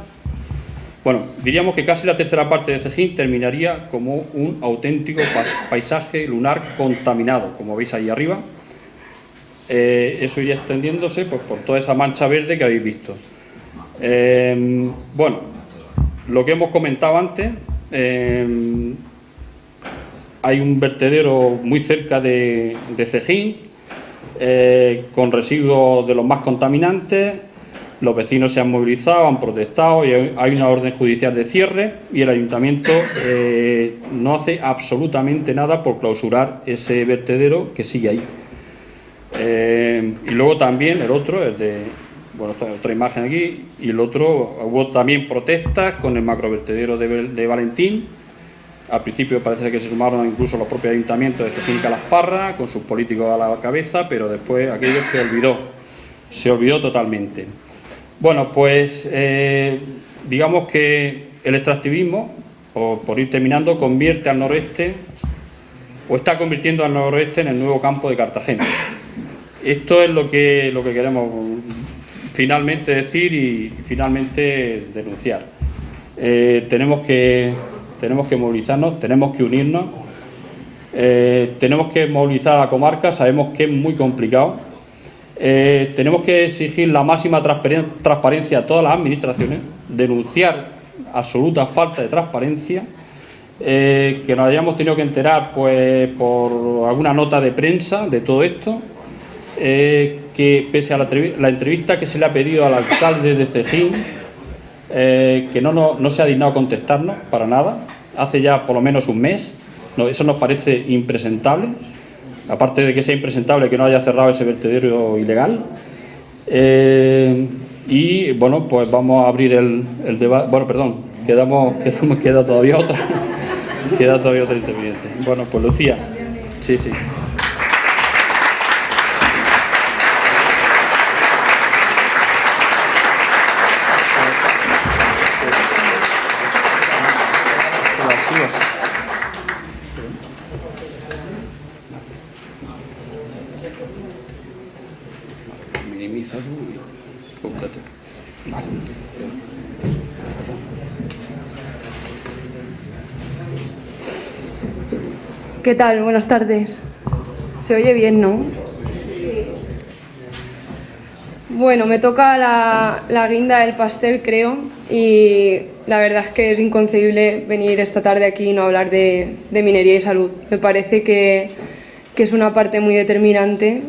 bueno, diríamos que casi la tercera parte de Cejín terminaría como un auténtico pa- paisaje lunar contaminado, como veis ahí arriba. Eh, eso iría extendiéndose pues, por toda esa mancha verde que habéis visto. Eh, bueno, lo que hemos comentado antes, eh, hay un vertedero muy cerca de, de Cejín, eh, con residuos de los más contaminantes. Los vecinos se han movilizado, han protestado y hay una orden judicial de cierre y el ayuntamiento eh, no hace absolutamente nada por clausurar ese vertedero que sigue ahí. Eh, y luego también el otro, el de, bueno, otra imagen aquí, y el otro, hubo también protestas con el macrovertedero de, de Valentín. Al principio parece que se sumaron incluso los propios ayuntamientos de Cejín y Calasparra, con sus políticos a la cabeza, pero después aquello se olvidó, se olvidó totalmente. Bueno, pues eh, digamos que el extractivismo, o por ir terminando, convierte al noroeste, o está convirtiendo al noroeste en el nuevo campo de Cartagena. Esto es lo que, lo que queremos finalmente decir y finalmente denunciar. Eh, tenemos, que, tenemos que movilizarnos, tenemos que unirnos, eh, tenemos que movilizar a la comarca, sabemos que es muy complicado. Eh, tenemos que exigir la máxima transparen- transparencia a todas las administraciones, denunciar absoluta falta de transparencia eh, que nos hayamos tenido que enterar pues, por alguna nota de prensa de todo esto, eh, que pese a la, entrevista que se le ha pedido al alcalde de Cejín, que no, no, se ha dignado a contestarnos para nada, hace ya por lo menos un mes, eso nos parece impresentable, aparte de que sea impresentable que no haya cerrado ese vertedero ilegal. y bueno, pues vamos a abrir el, debate, bueno, perdón, quedamos, [LAUGHS] quedamos, queda todavía otra. Queda todavía otro interviniente. Bueno, pues Lucía. Sí, sí. ¿Qué tal? Buenas tardes. Se oye bien, ¿no? Bueno, me toca la, guinda del pastel, creo, y la verdad es que es inconcebible venir esta tarde aquí y no hablar de, minería y salud. Me parece que, es una parte muy determinante,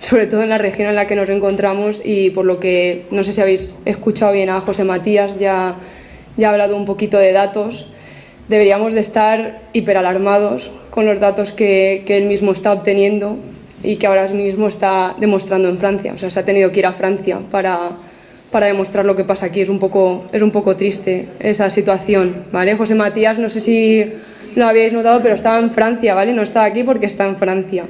sobre todo en la región en la que nos encontramos y por lo que, no sé si habéis escuchado bien a José Matías, ya, ya ha hablado un poquito de datos deberíamos de estar hiperalarmados con los datos que, él mismo está obteniendo y que ahora mismo está demostrando en Francia. O sea, se ha tenido que ir a Francia para, para demostrar lo que pasa aquí. Es un, poco, es un poco triste esa situación, ¿vale? José Matías, no sé si lo habéis notado, pero estaba en Francia, ¿vale? No está aquí porque está en Francia.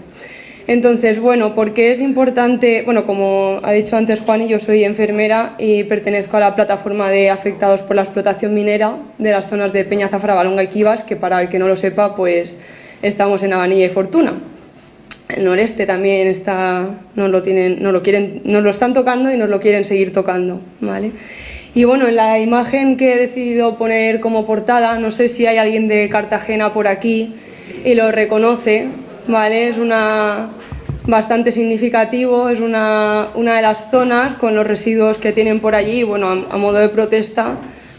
Entonces, bueno, ¿por qué es importante? Bueno, como ha dicho antes Juan, yo soy enfermera y pertenezco a la plataforma de afectados por la explotación minera de las zonas de Peña Zafra, Balonga y Kivas, que para el que no lo sepa, pues estamos en Avanilla y Fortuna. El noreste también está, nos lo, tienen, nos lo, quieren, nos lo están tocando y nos lo quieren seguir tocando, ¿vale? Y bueno, en la imagen que he decidido poner como portada, no sé si hay alguien de Cartagena por aquí y lo reconoce, ¿vale? Es una bastante significativo, es una, una de las zonas con los residuos que tienen por allí, bueno, a, modo de protesta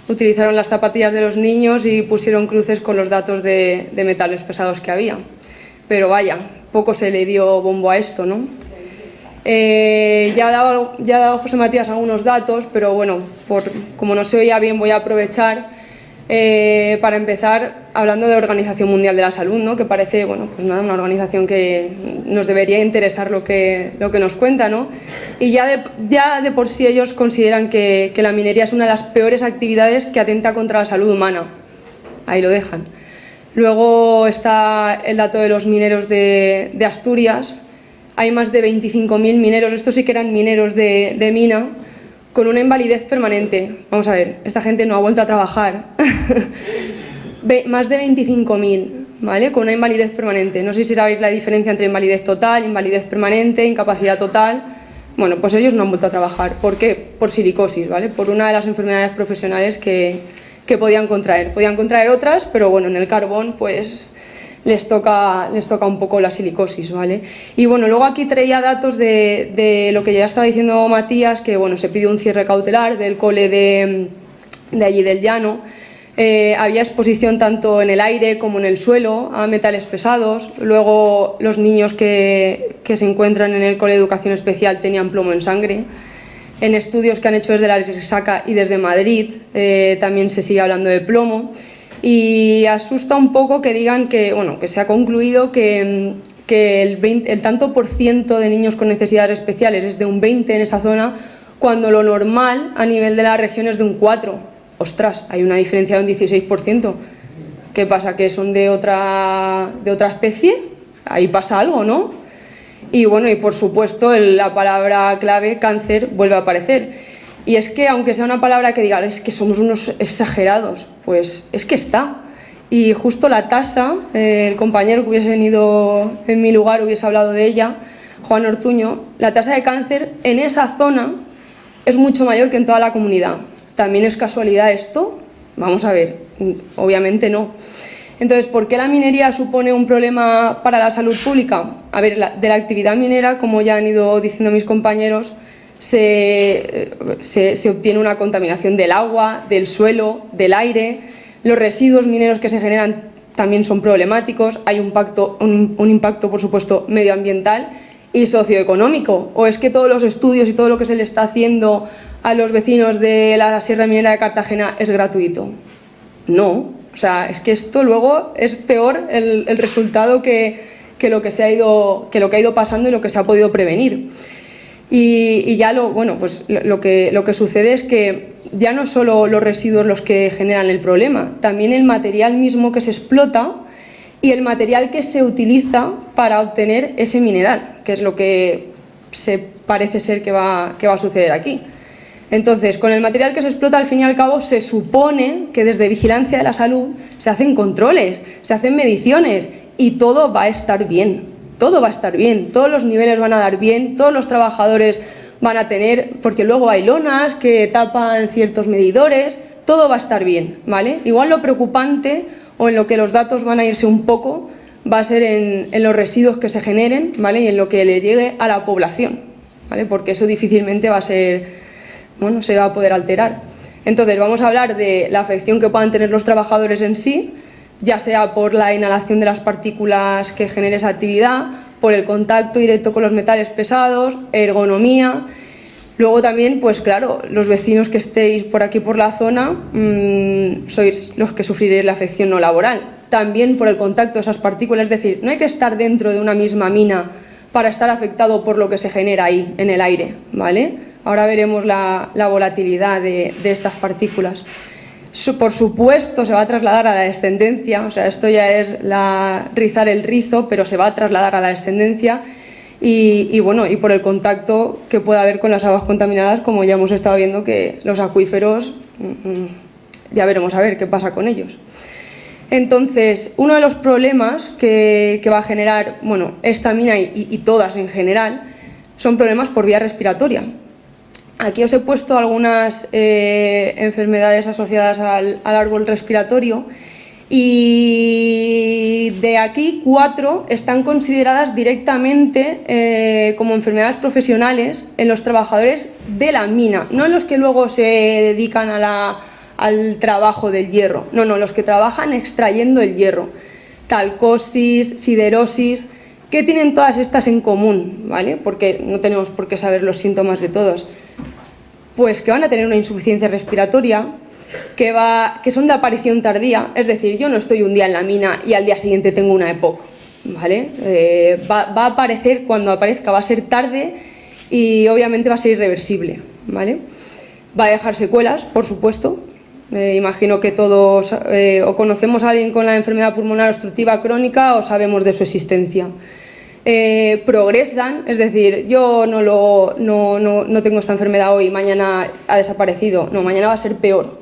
utilizaron las zapatillas de los niños y pusieron cruces con los datos de, metales pesados que había. Pero vaya, poco se le dio bombo a esto, ¿no? Eh, ya, ha dado, ya ha dado José Matías algunos datos, pero bueno, por, como no se oía bien voy a aprovechar eh, para empezar, hablando de Organización Mundial de la Salud, ¿no? que parece bueno, pues nada, una organización que nos debería interesar lo que, lo que nos cuenta. ¿no? Y ya de, ya de por sí ellos consideran que, que, la minería es una de las peores actividades que atenta contra la salud humana. Ahí lo dejan. Luego está el dato de los mineros de, de Asturias. Hay más de 25.000 mineros, estos sí que eran mineros de, de mina, con una invalidez permanente. Vamos a ver, esta gente no ha vuelto a trabajar. [LAUGHS] Más de 25.000, ¿vale? Con una invalidez permanente. No sé si sabéis la diferencia entre invalidez total, invalidez permanente, incapacidad total. Bueno, pues ellos no han vuelto a trabajar. ¿Por qué? Por silicosis, ¿vale? Por una de las enfermedades profesionales que, que podían contraer. Podían contraer otras, pero bueno, en el carbón, pues les toca, les toca un poco la silicosis, ¿vale? Y bueno, luego aquí traía datos de, lo que ya estaba diciendo Matías, que bueno, se pidió un cierre cautelar del cole de, allí del llano, eh, había exposición tanto en el aire como en el suelo a metales pesados, luego los niños que, se encuentran en el cole de educación especial tenían plomo en sangre, en estudios que han hecho desde la Resaca y desde Madrid eh, también se sigue hablando de plomo, y asusta un poco que digan que, bueno, que se ha concluido que, el, el tanto por ciento de niños con necesidades especiales es de un 20 en esa zona, cuando lo normal a nivel de la región es de un 4. Ostras, hay una diferencia de un 16%. ¿Qué pasa? ¿Que son de otra, de otra especie? Ahí pasa algo, ¿no? Y bueno, y por supuesto la palabra clave cáncer vuelve a aparecer. Y es que aunque sea una palabra que diga, es que somos unos exagerados, pues es que está. Y justo la tasa, el compañero que hubiese venido en mi lugar hubiese hablado de ella, Juan Ortuño, la tasa de cáncer en esa zona es mucho mayor que en toda la comunidad. ¿También es casualidad esto? Vamos a ver, obviamente no. Entonces, ¿por qué la minería supone un problema para la salud pública? A ver, de la actividad minera, como ya han ido diciendo mis compañeros, se, obtiene una contaminación del agua, del suelo, del aire. Los residuos mineros que se generan también son problemáticos, hay un, un impacto, por supuesto, medioambiental y socioeconómico. ¿O es que todos los estudios y todo lo que se le está haciendo a los vecinos de la Sierra Minera de Cartagena es gratuito? No, o sea, es que esto luego es peor el, resultado que, lo que, se ha ido, que lo que ha ido pasando y lo que se ha podido prevenir. Y, ya lo, bueno, pues lo, que, lo que sucede es que ya no solo los residuos los que generan el problema, también el material mismo que se explota y el material que se utiliza para obtener ese mineral, que es lo que se parece ser que va, que va a suceder aquí. Entonces, con el material que se explota, al fin y al cabo, se supone que desde Vigilancia de la Salud se hacen controles, se hacen mediciones y todo va a estar bien, todo va a estar bien, todos los niveles van a dar bien, todos los trabajadores van a tener, porque luego hay lonas que tapan ciertos medidores, todo va a estar bien, ¿vale? Igual lo preocupante o en lo que los datos van a irse un poco va a ser en, los residuos que se generen, ¿vale? Y en lo que le llegue a la población, ¿vale? Porque eso difícilmente va a ser bueno, se va a poder alterar. Entonces vamos a hablar de la afección que puedan tener los trabajadores en sí, ya sea por la inhalación de las partículas que genere esa actividad, por el contacto directo con los metales pesados, ergonomía. Luego también, pues claro, los vecinos que estéis por aquí por la zona mm, sois los que sufriréis la afección no laboral. También por el contacto de esas partículas, es decir, no hay que estar dentro de una misma mina para estar afectado por lo que se genera ahí, en el aire, ¿vale? Ahora veremos la, volatilidad de, estas partículas. Por supuesto se va a trasladar a la descendencia, o sea, esto ya es rizar el rizo, pero se va a trasladar a la descendencia y, bueno, y por el contacto que pueda haber con las aguas contaminadas, como ya hemos estado viendo que los acuíferos, mm, mm, ya veremos a ver qué pasa con ellos. Entonces, uno de los problemas que, va a generar bueno, esta mina y todas en general son problemas por vía respiratoria. Aquí os he puesto algunas eh, enfermedades asociadas al, árbol respiratorio y de aquí cuatro están consideradas directamente eh, como enfermedades profesionales en los trabajadores de la mina, no en los que luego se dedican al trabajo del hierro, no, no, los que trabajan extrayendo el hierro, talcosis, siderosis, ¿qué tienen todas estas en común? ¿vale? Porque no tenemos por qué saber los síntomas de todos pues que van a tener una insuficiencia respiratoria, que, va, que son de aparición tardía, es decir, yo no estoy un día en la mina y al día siguiente tengo una EPOC, ¿vale? Eh, va, a aparecer cuando aparezca, va a ser tarde y obviamente va a ser irreversible, ¿vale? Va a dejar secuelas, por supuesto, eh, imagino que todos eh, o conocemos a alguien con la enfermedad pulmonar obstructiva crónica o sabemos de su existencia. Eh, progresan, es decir, yo no, lo, no, tengo esta enfermedad hoy, mañana ha desaparecido, no, mañana va a ser peor.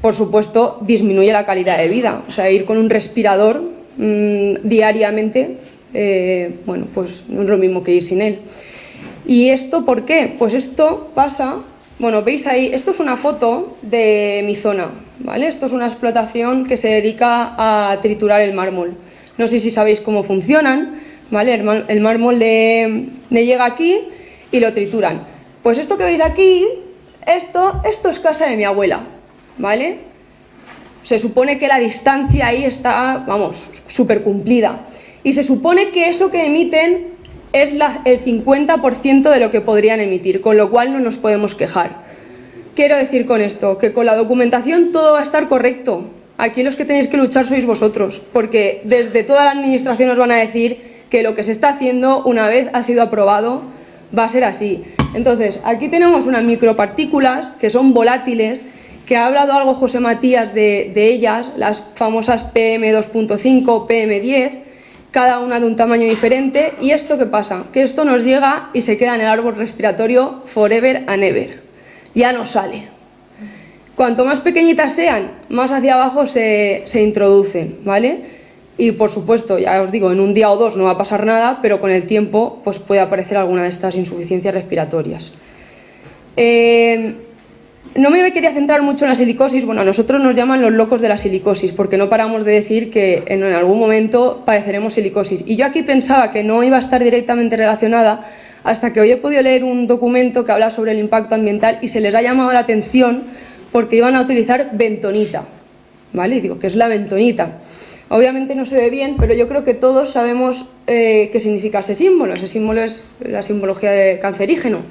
Por supuesto, disminuye la calidad de vida, o sea, ir con un respirador mm, diariamente, eh, bueno, pues no es lo mismo que ir sin él. ¿Y esto por qué? Pues esto pasa, bueno, veis ahí, esto es una foto de mi zona, ¿vale? Esto es una explotación que se dedica a triturar el mármol. No sé si sabéis cómo funcionan, el, mármol le, llega aquí y lo trituran. Pues esto que veis aquí, esto, esto es casa de mi abuela, ¿vale? Se supone que la distancia ahí está, vamos, súper cumplida. Y se supone que eso que emiten es el 50% de lo que podrían emitir, con lo cual no nos podemos quejar. Quiero decir con esto, que con la documentación todo va a estar correcto. Aquí los que tenéis que luchar sois vosotros, porque desde toda la administración os van a decir que lo que se está haciendo una vez ha sido aprobado va a ser así. Entonces, aquí tenemos unas micropartículas que son volátiles, que ha hablado algo José Matías de, ellas, las famosas PM2.5, PM10, cada una de un tamaño diferente. ¿Y esto qué pasa? Que esto nos llega y se queda en el árbol respiratorio forever and ever. Ya no sale. Cuanto más pequeñitas sean, más hacia abajo se, se introducen, ¿vale? Y por supuesto, ya os digo, en un día o dos no va a pasar nada, pero con el tiempo pues puede aparecer alguna de estas insuficiencias respiratorias. Eh, no me quería centrar mucho en la silicosis, bueno, a nosotros nos llaman los locos de la silicosis, porque no paramos de decir que en algún momento padeceremos silicosis. Y yo aquí pensaba que no iba a estar directamente relacionada, hasta que hoy he podido leer un documento que habla sobre el impacto ambiental y se les ha llamado la atención porque iban a utilizar bentonita. ¿vale? Digo, ¿qué es la bentonita? Obviamente no se ve bien, pero yo creo que todos sabemos eh, qué significa ese símbolo. Ese símbolo es la simbología de cancerígeno.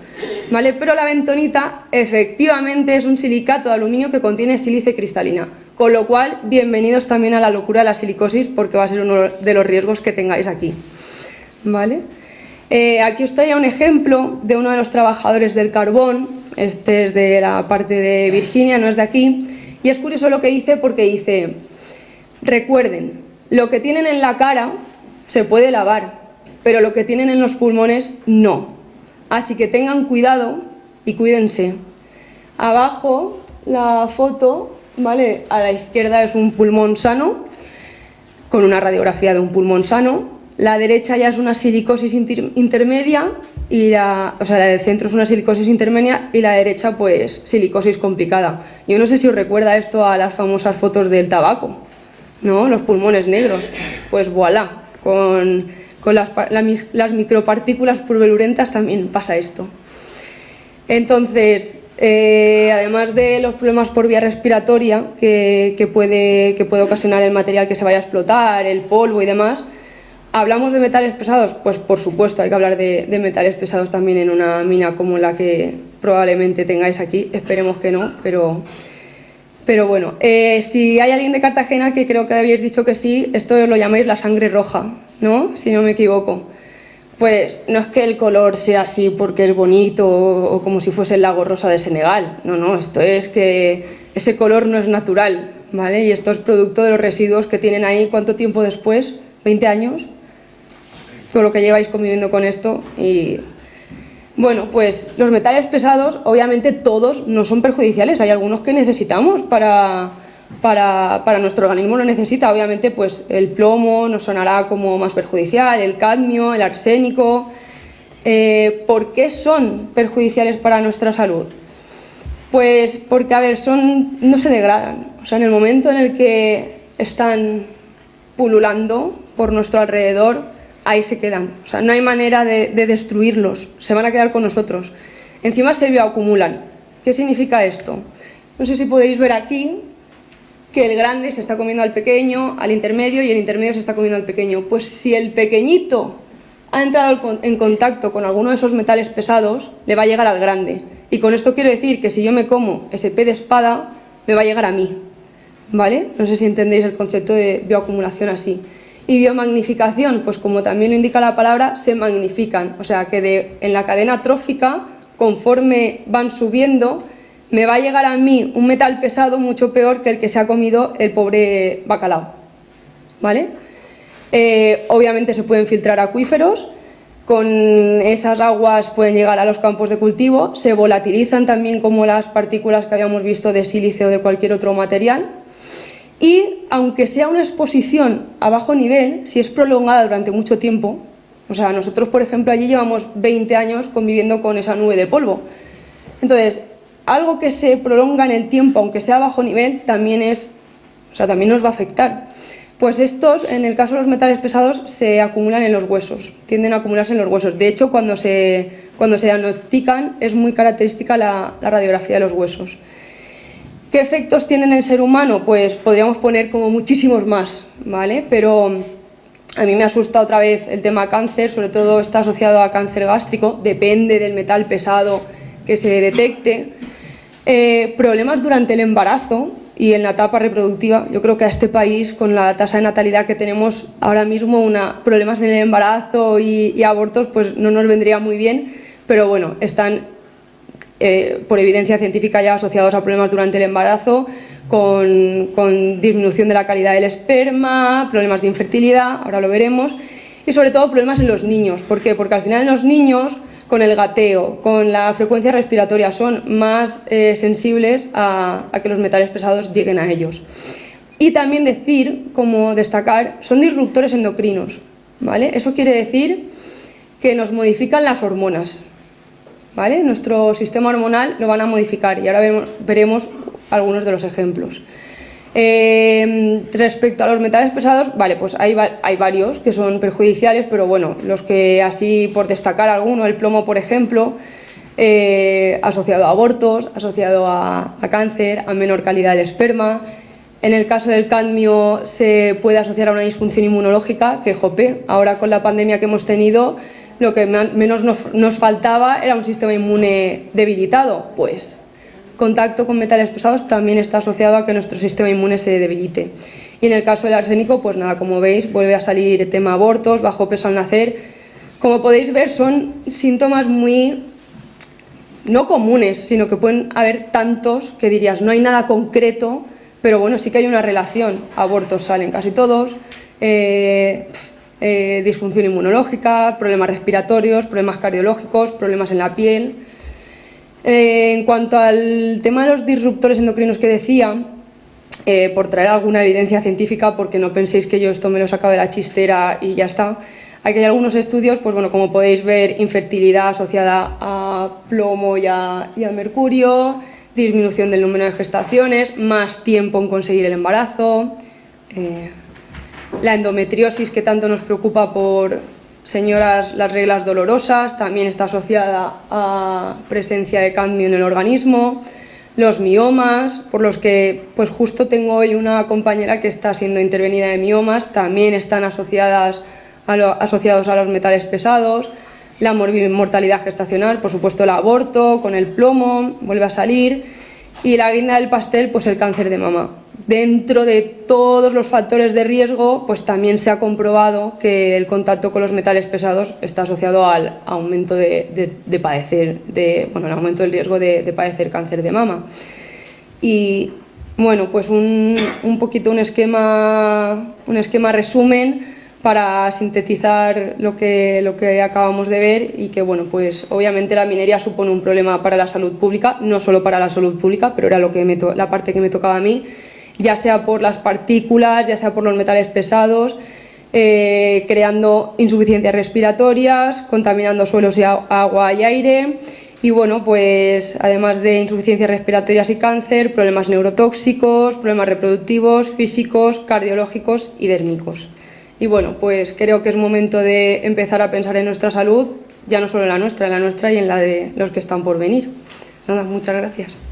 ¿vale? Pero la bentonita efectivamente es un silicato de aluminio que contiene sílice cristalina. Con lo cual, bienvenidos también a la locura de la silicosis porque va a ser uno de los riesgos que tengáis aquí. ¿vale? Eh, aquí os traía un ejemplo de uno de los trabajadores del carbón. Este es de la parte de Virginia, no es de aquí. Y es curioso lo que dice porque dice Recuerden, lo que tienen en la cara se puede lavar, pero lo que tienen en los pulmones no. Así que tengan cuidado y cuídense. Abajo la foto, ¿vale? A la izquierda es un pulmón sano, con una radiografía de un pulmón sano. La derecha ya es una silicosis intermedia y la, o sea, la del centro es una silicosis intermedia y la derecha pues silicosis complicada. Yo no sé si os recuerda esto a las famosas fotos del tabaco. ¿No? Los pulmones negros. Pues voilà, con, las, micropartículas purbelurentas también pasa esto. Entonces, eh, además de los problemas por vía respiratoria que, puede, que puede ocasionar el material que se vaya a explotar, el polvo y demás, ¿hablamos de metales pesados? Pues por supuesto, hay que hablar de, de metales pesados también en una mina como la que probablemente tengáis aquí, esperemos que no, pero pero bueno, eh, si hay alguien de Cartagena que creo que habéis dicho que sí, esto lo llamáis la sangre roja, ¿no? Si no me equivoco. Pues no es que el color sea así porque es bonito o, como si fuese el lago rosa de Senegal. No, no, esto es que ese color no es natural, ¿vale? Y esto es producto de los residuos que tienen ahí. ¿Cuánto tiempo después? ¿20 años? Todo lo que lleváis conviviendo con esto y bueno, pues los metales pesados, obviamente todos no son perjudiciales, hay algunos que necesitamos para, para, nuestro organismo, lo necesita, obviamente pues el plomo nos sonará como más perjudicial, el cadmio, el arsénico. Eh, ¿Por qué son perjudiciales para nuestra salud? Pues porque, a ver, son, no se degradan, o sea, en el momento en el que están pululando por nuestro alrededor, ahí se quedan. O sea, no hay manera de, destruirlos, se van a quedar con nosotros. Encima se bioacumulan. ¿Qué significa esto? No sé si podéis ver aquí que el grande se está comiendo al pequeño, al intermedio y el intermedio se está comiendo al pequeño. Pues si el pequeñito ha entrado en contacto con alguno de esos metales pesados, le va a llegar al grande. Y con esto quiero decir que si yo me como ese pez de espada, me va a llegar a mí. ¿Vale? No sé si entendéis el concepto de bioacumulación así. Y biomagnificación, pues como también lo indica la palabra, se magnifican. O sea que en la cadena trófica, conforme van subiendo, me va a llegar a mí un metal pesado mucho peor que el que se ha comido el pobre bacalao. ¿Vale? Eh, obviamente se pueden filtrar acuíferos, con esas aguas pueden llegar a los campos de cultivo, se volatilizan también como las partículas que habíamos visto de sílice o de cualquier otro material, y aunque sea una exposición a bajo nivel, si es prolongada durante mucho tiempo, o sea, nosotros por ejemplo allí llevamos 20 años conviviendo con esa nube de polvo. Entonces, algo que se prolonga en el tiempo, aunque sea a bajo nivel, también es, o sea, también nos va a afectar. Pues estos, en el caso de los metales pesados, se acumulan en los huesos, tienden a acumularse en los huesos. De hecho, cuando se, cuando se diagnostican es muy característica la radiografía de los huesos. ¿Qué efectos tiene en el ser humano? Pues podríamos poner como muchísimos más, ¿vale? Pero a mí me asusta otra vez el tema cáncer, sobre todo está asociado a cáncer gástrico, depende del metal pesado que se detecte. Eh, problemas durante el embarazo y en la etapa reproductiva. Yo creo que a este país, con la tasa de natalidad que tenemos ahora mismo, una, problemas en el embarazo y abortos, pues no nos vendría muy bien, pero bueno, están eh, por evidencia científica ya asociados a problemas durante el embarazo, con, disminución de la calidad del esperma, problemas de infertilidad, ahora lo veremos, y sobre todo problemas en los niños. ¿Por qué? Porque al final los niños, con el gateo, con la frecuencia respiratoria, son más eh, sensibles a, a que los metales pesados lleguen a ellos. Y también decir, como destacar, son disruptores endocrinos. ¿vale? Eso quiere decir que nos modifican las hormonas. Nuestro sistema hormonal lo van a modificar y ahora veremos algunos de los ejemplos. Eh, respecto a los metales pesados, vale, pues hay, varios que son perjudiciales, pero bueno, los que así por destacar alguno, el plomo por ejemplo, eh, asociado a abortos, asociado a, cáncer, a menor calidad del esperma, En el caso del cadmio se puede asociar a una disfunción inmunológica, que jope, ahora con la pandemia que hemos tenido, lo que menos nos, faltaba era un sistema inmune debilitado. Pues contacto con metales pesados también está asociado a que nuestro sistema inmune se debilite. Y en el caso del arsénico, pues nada, como veis, vuelve a salir tema abortos, bajo peso al nacer. Como podéis ver, son síntomas muy no comunes, sino que pueden haber tantos que dirías, no hay nada concreto, pero bueno, sí que hay una relación. Abortos salen casi todos, eh, eh, disfunción inmunológica, problemas respiratorios, problemas cardiológicos, problemas en la piel. Eh, en cuanto al tema de los disruptores endocrinos que decía, por traer alguna evidencia científica, porque no penséis que yo esto me lo he sacado de la chistera y ya está, Aquí hay algunos estudios, pues bueno, como podéis ver, infertilidad asociada a plomo y a, mercurio, disminución del número de gestaciones, más tiempo en conseguir el embarazo, eh, la endometriosis que tanto nos preocupa por señoras las reglas dolorosas, también está asociada a presencia de cadmio en el organismo, los miomas, por los que pues justo tengo hoy una compañera que está siendo intervenida de miomas, también están asociadas asociados a los metales pesados, la mortalidad gestacional, por supuesto el aborto, con el plomo, vuelve a salir, y la guinda del pastel, pues el cáncer de mama. Dentro de todos los factores de riesgo, pues también se ha comprobado que el contacto con los metales pesados está asociado al aumento de, padecer, de, bueno, el aumento del riesgo de, padecer cáncer de mama. Y bueno, pues un, un poquito un esquema, un esquema resumen para sintetizar lo que, lo que acabamos de ver y que, bueno, pues obviamente la minería supone un problema para la salud pública, no solo para la salud pública, pero era lo que me la parte que me tocaba a mí, ya sea por las partículas, ya sea por los metales pesados, eh, creando insuficiencias respiratorias, contaminando suelos y agua y aire, y bueno, pues además de insuficiencias respiratorias y cáncer, problemas neurotóxicos, problemas reproductivos, físicos, cardiológicos y dérmicos. Y bueno, pues creo que es momento de empezar a pensar en nuestra salud, ya no solo en la nuestra, en la nuestra y en la de los que están por venir. Nada, muchas gracias.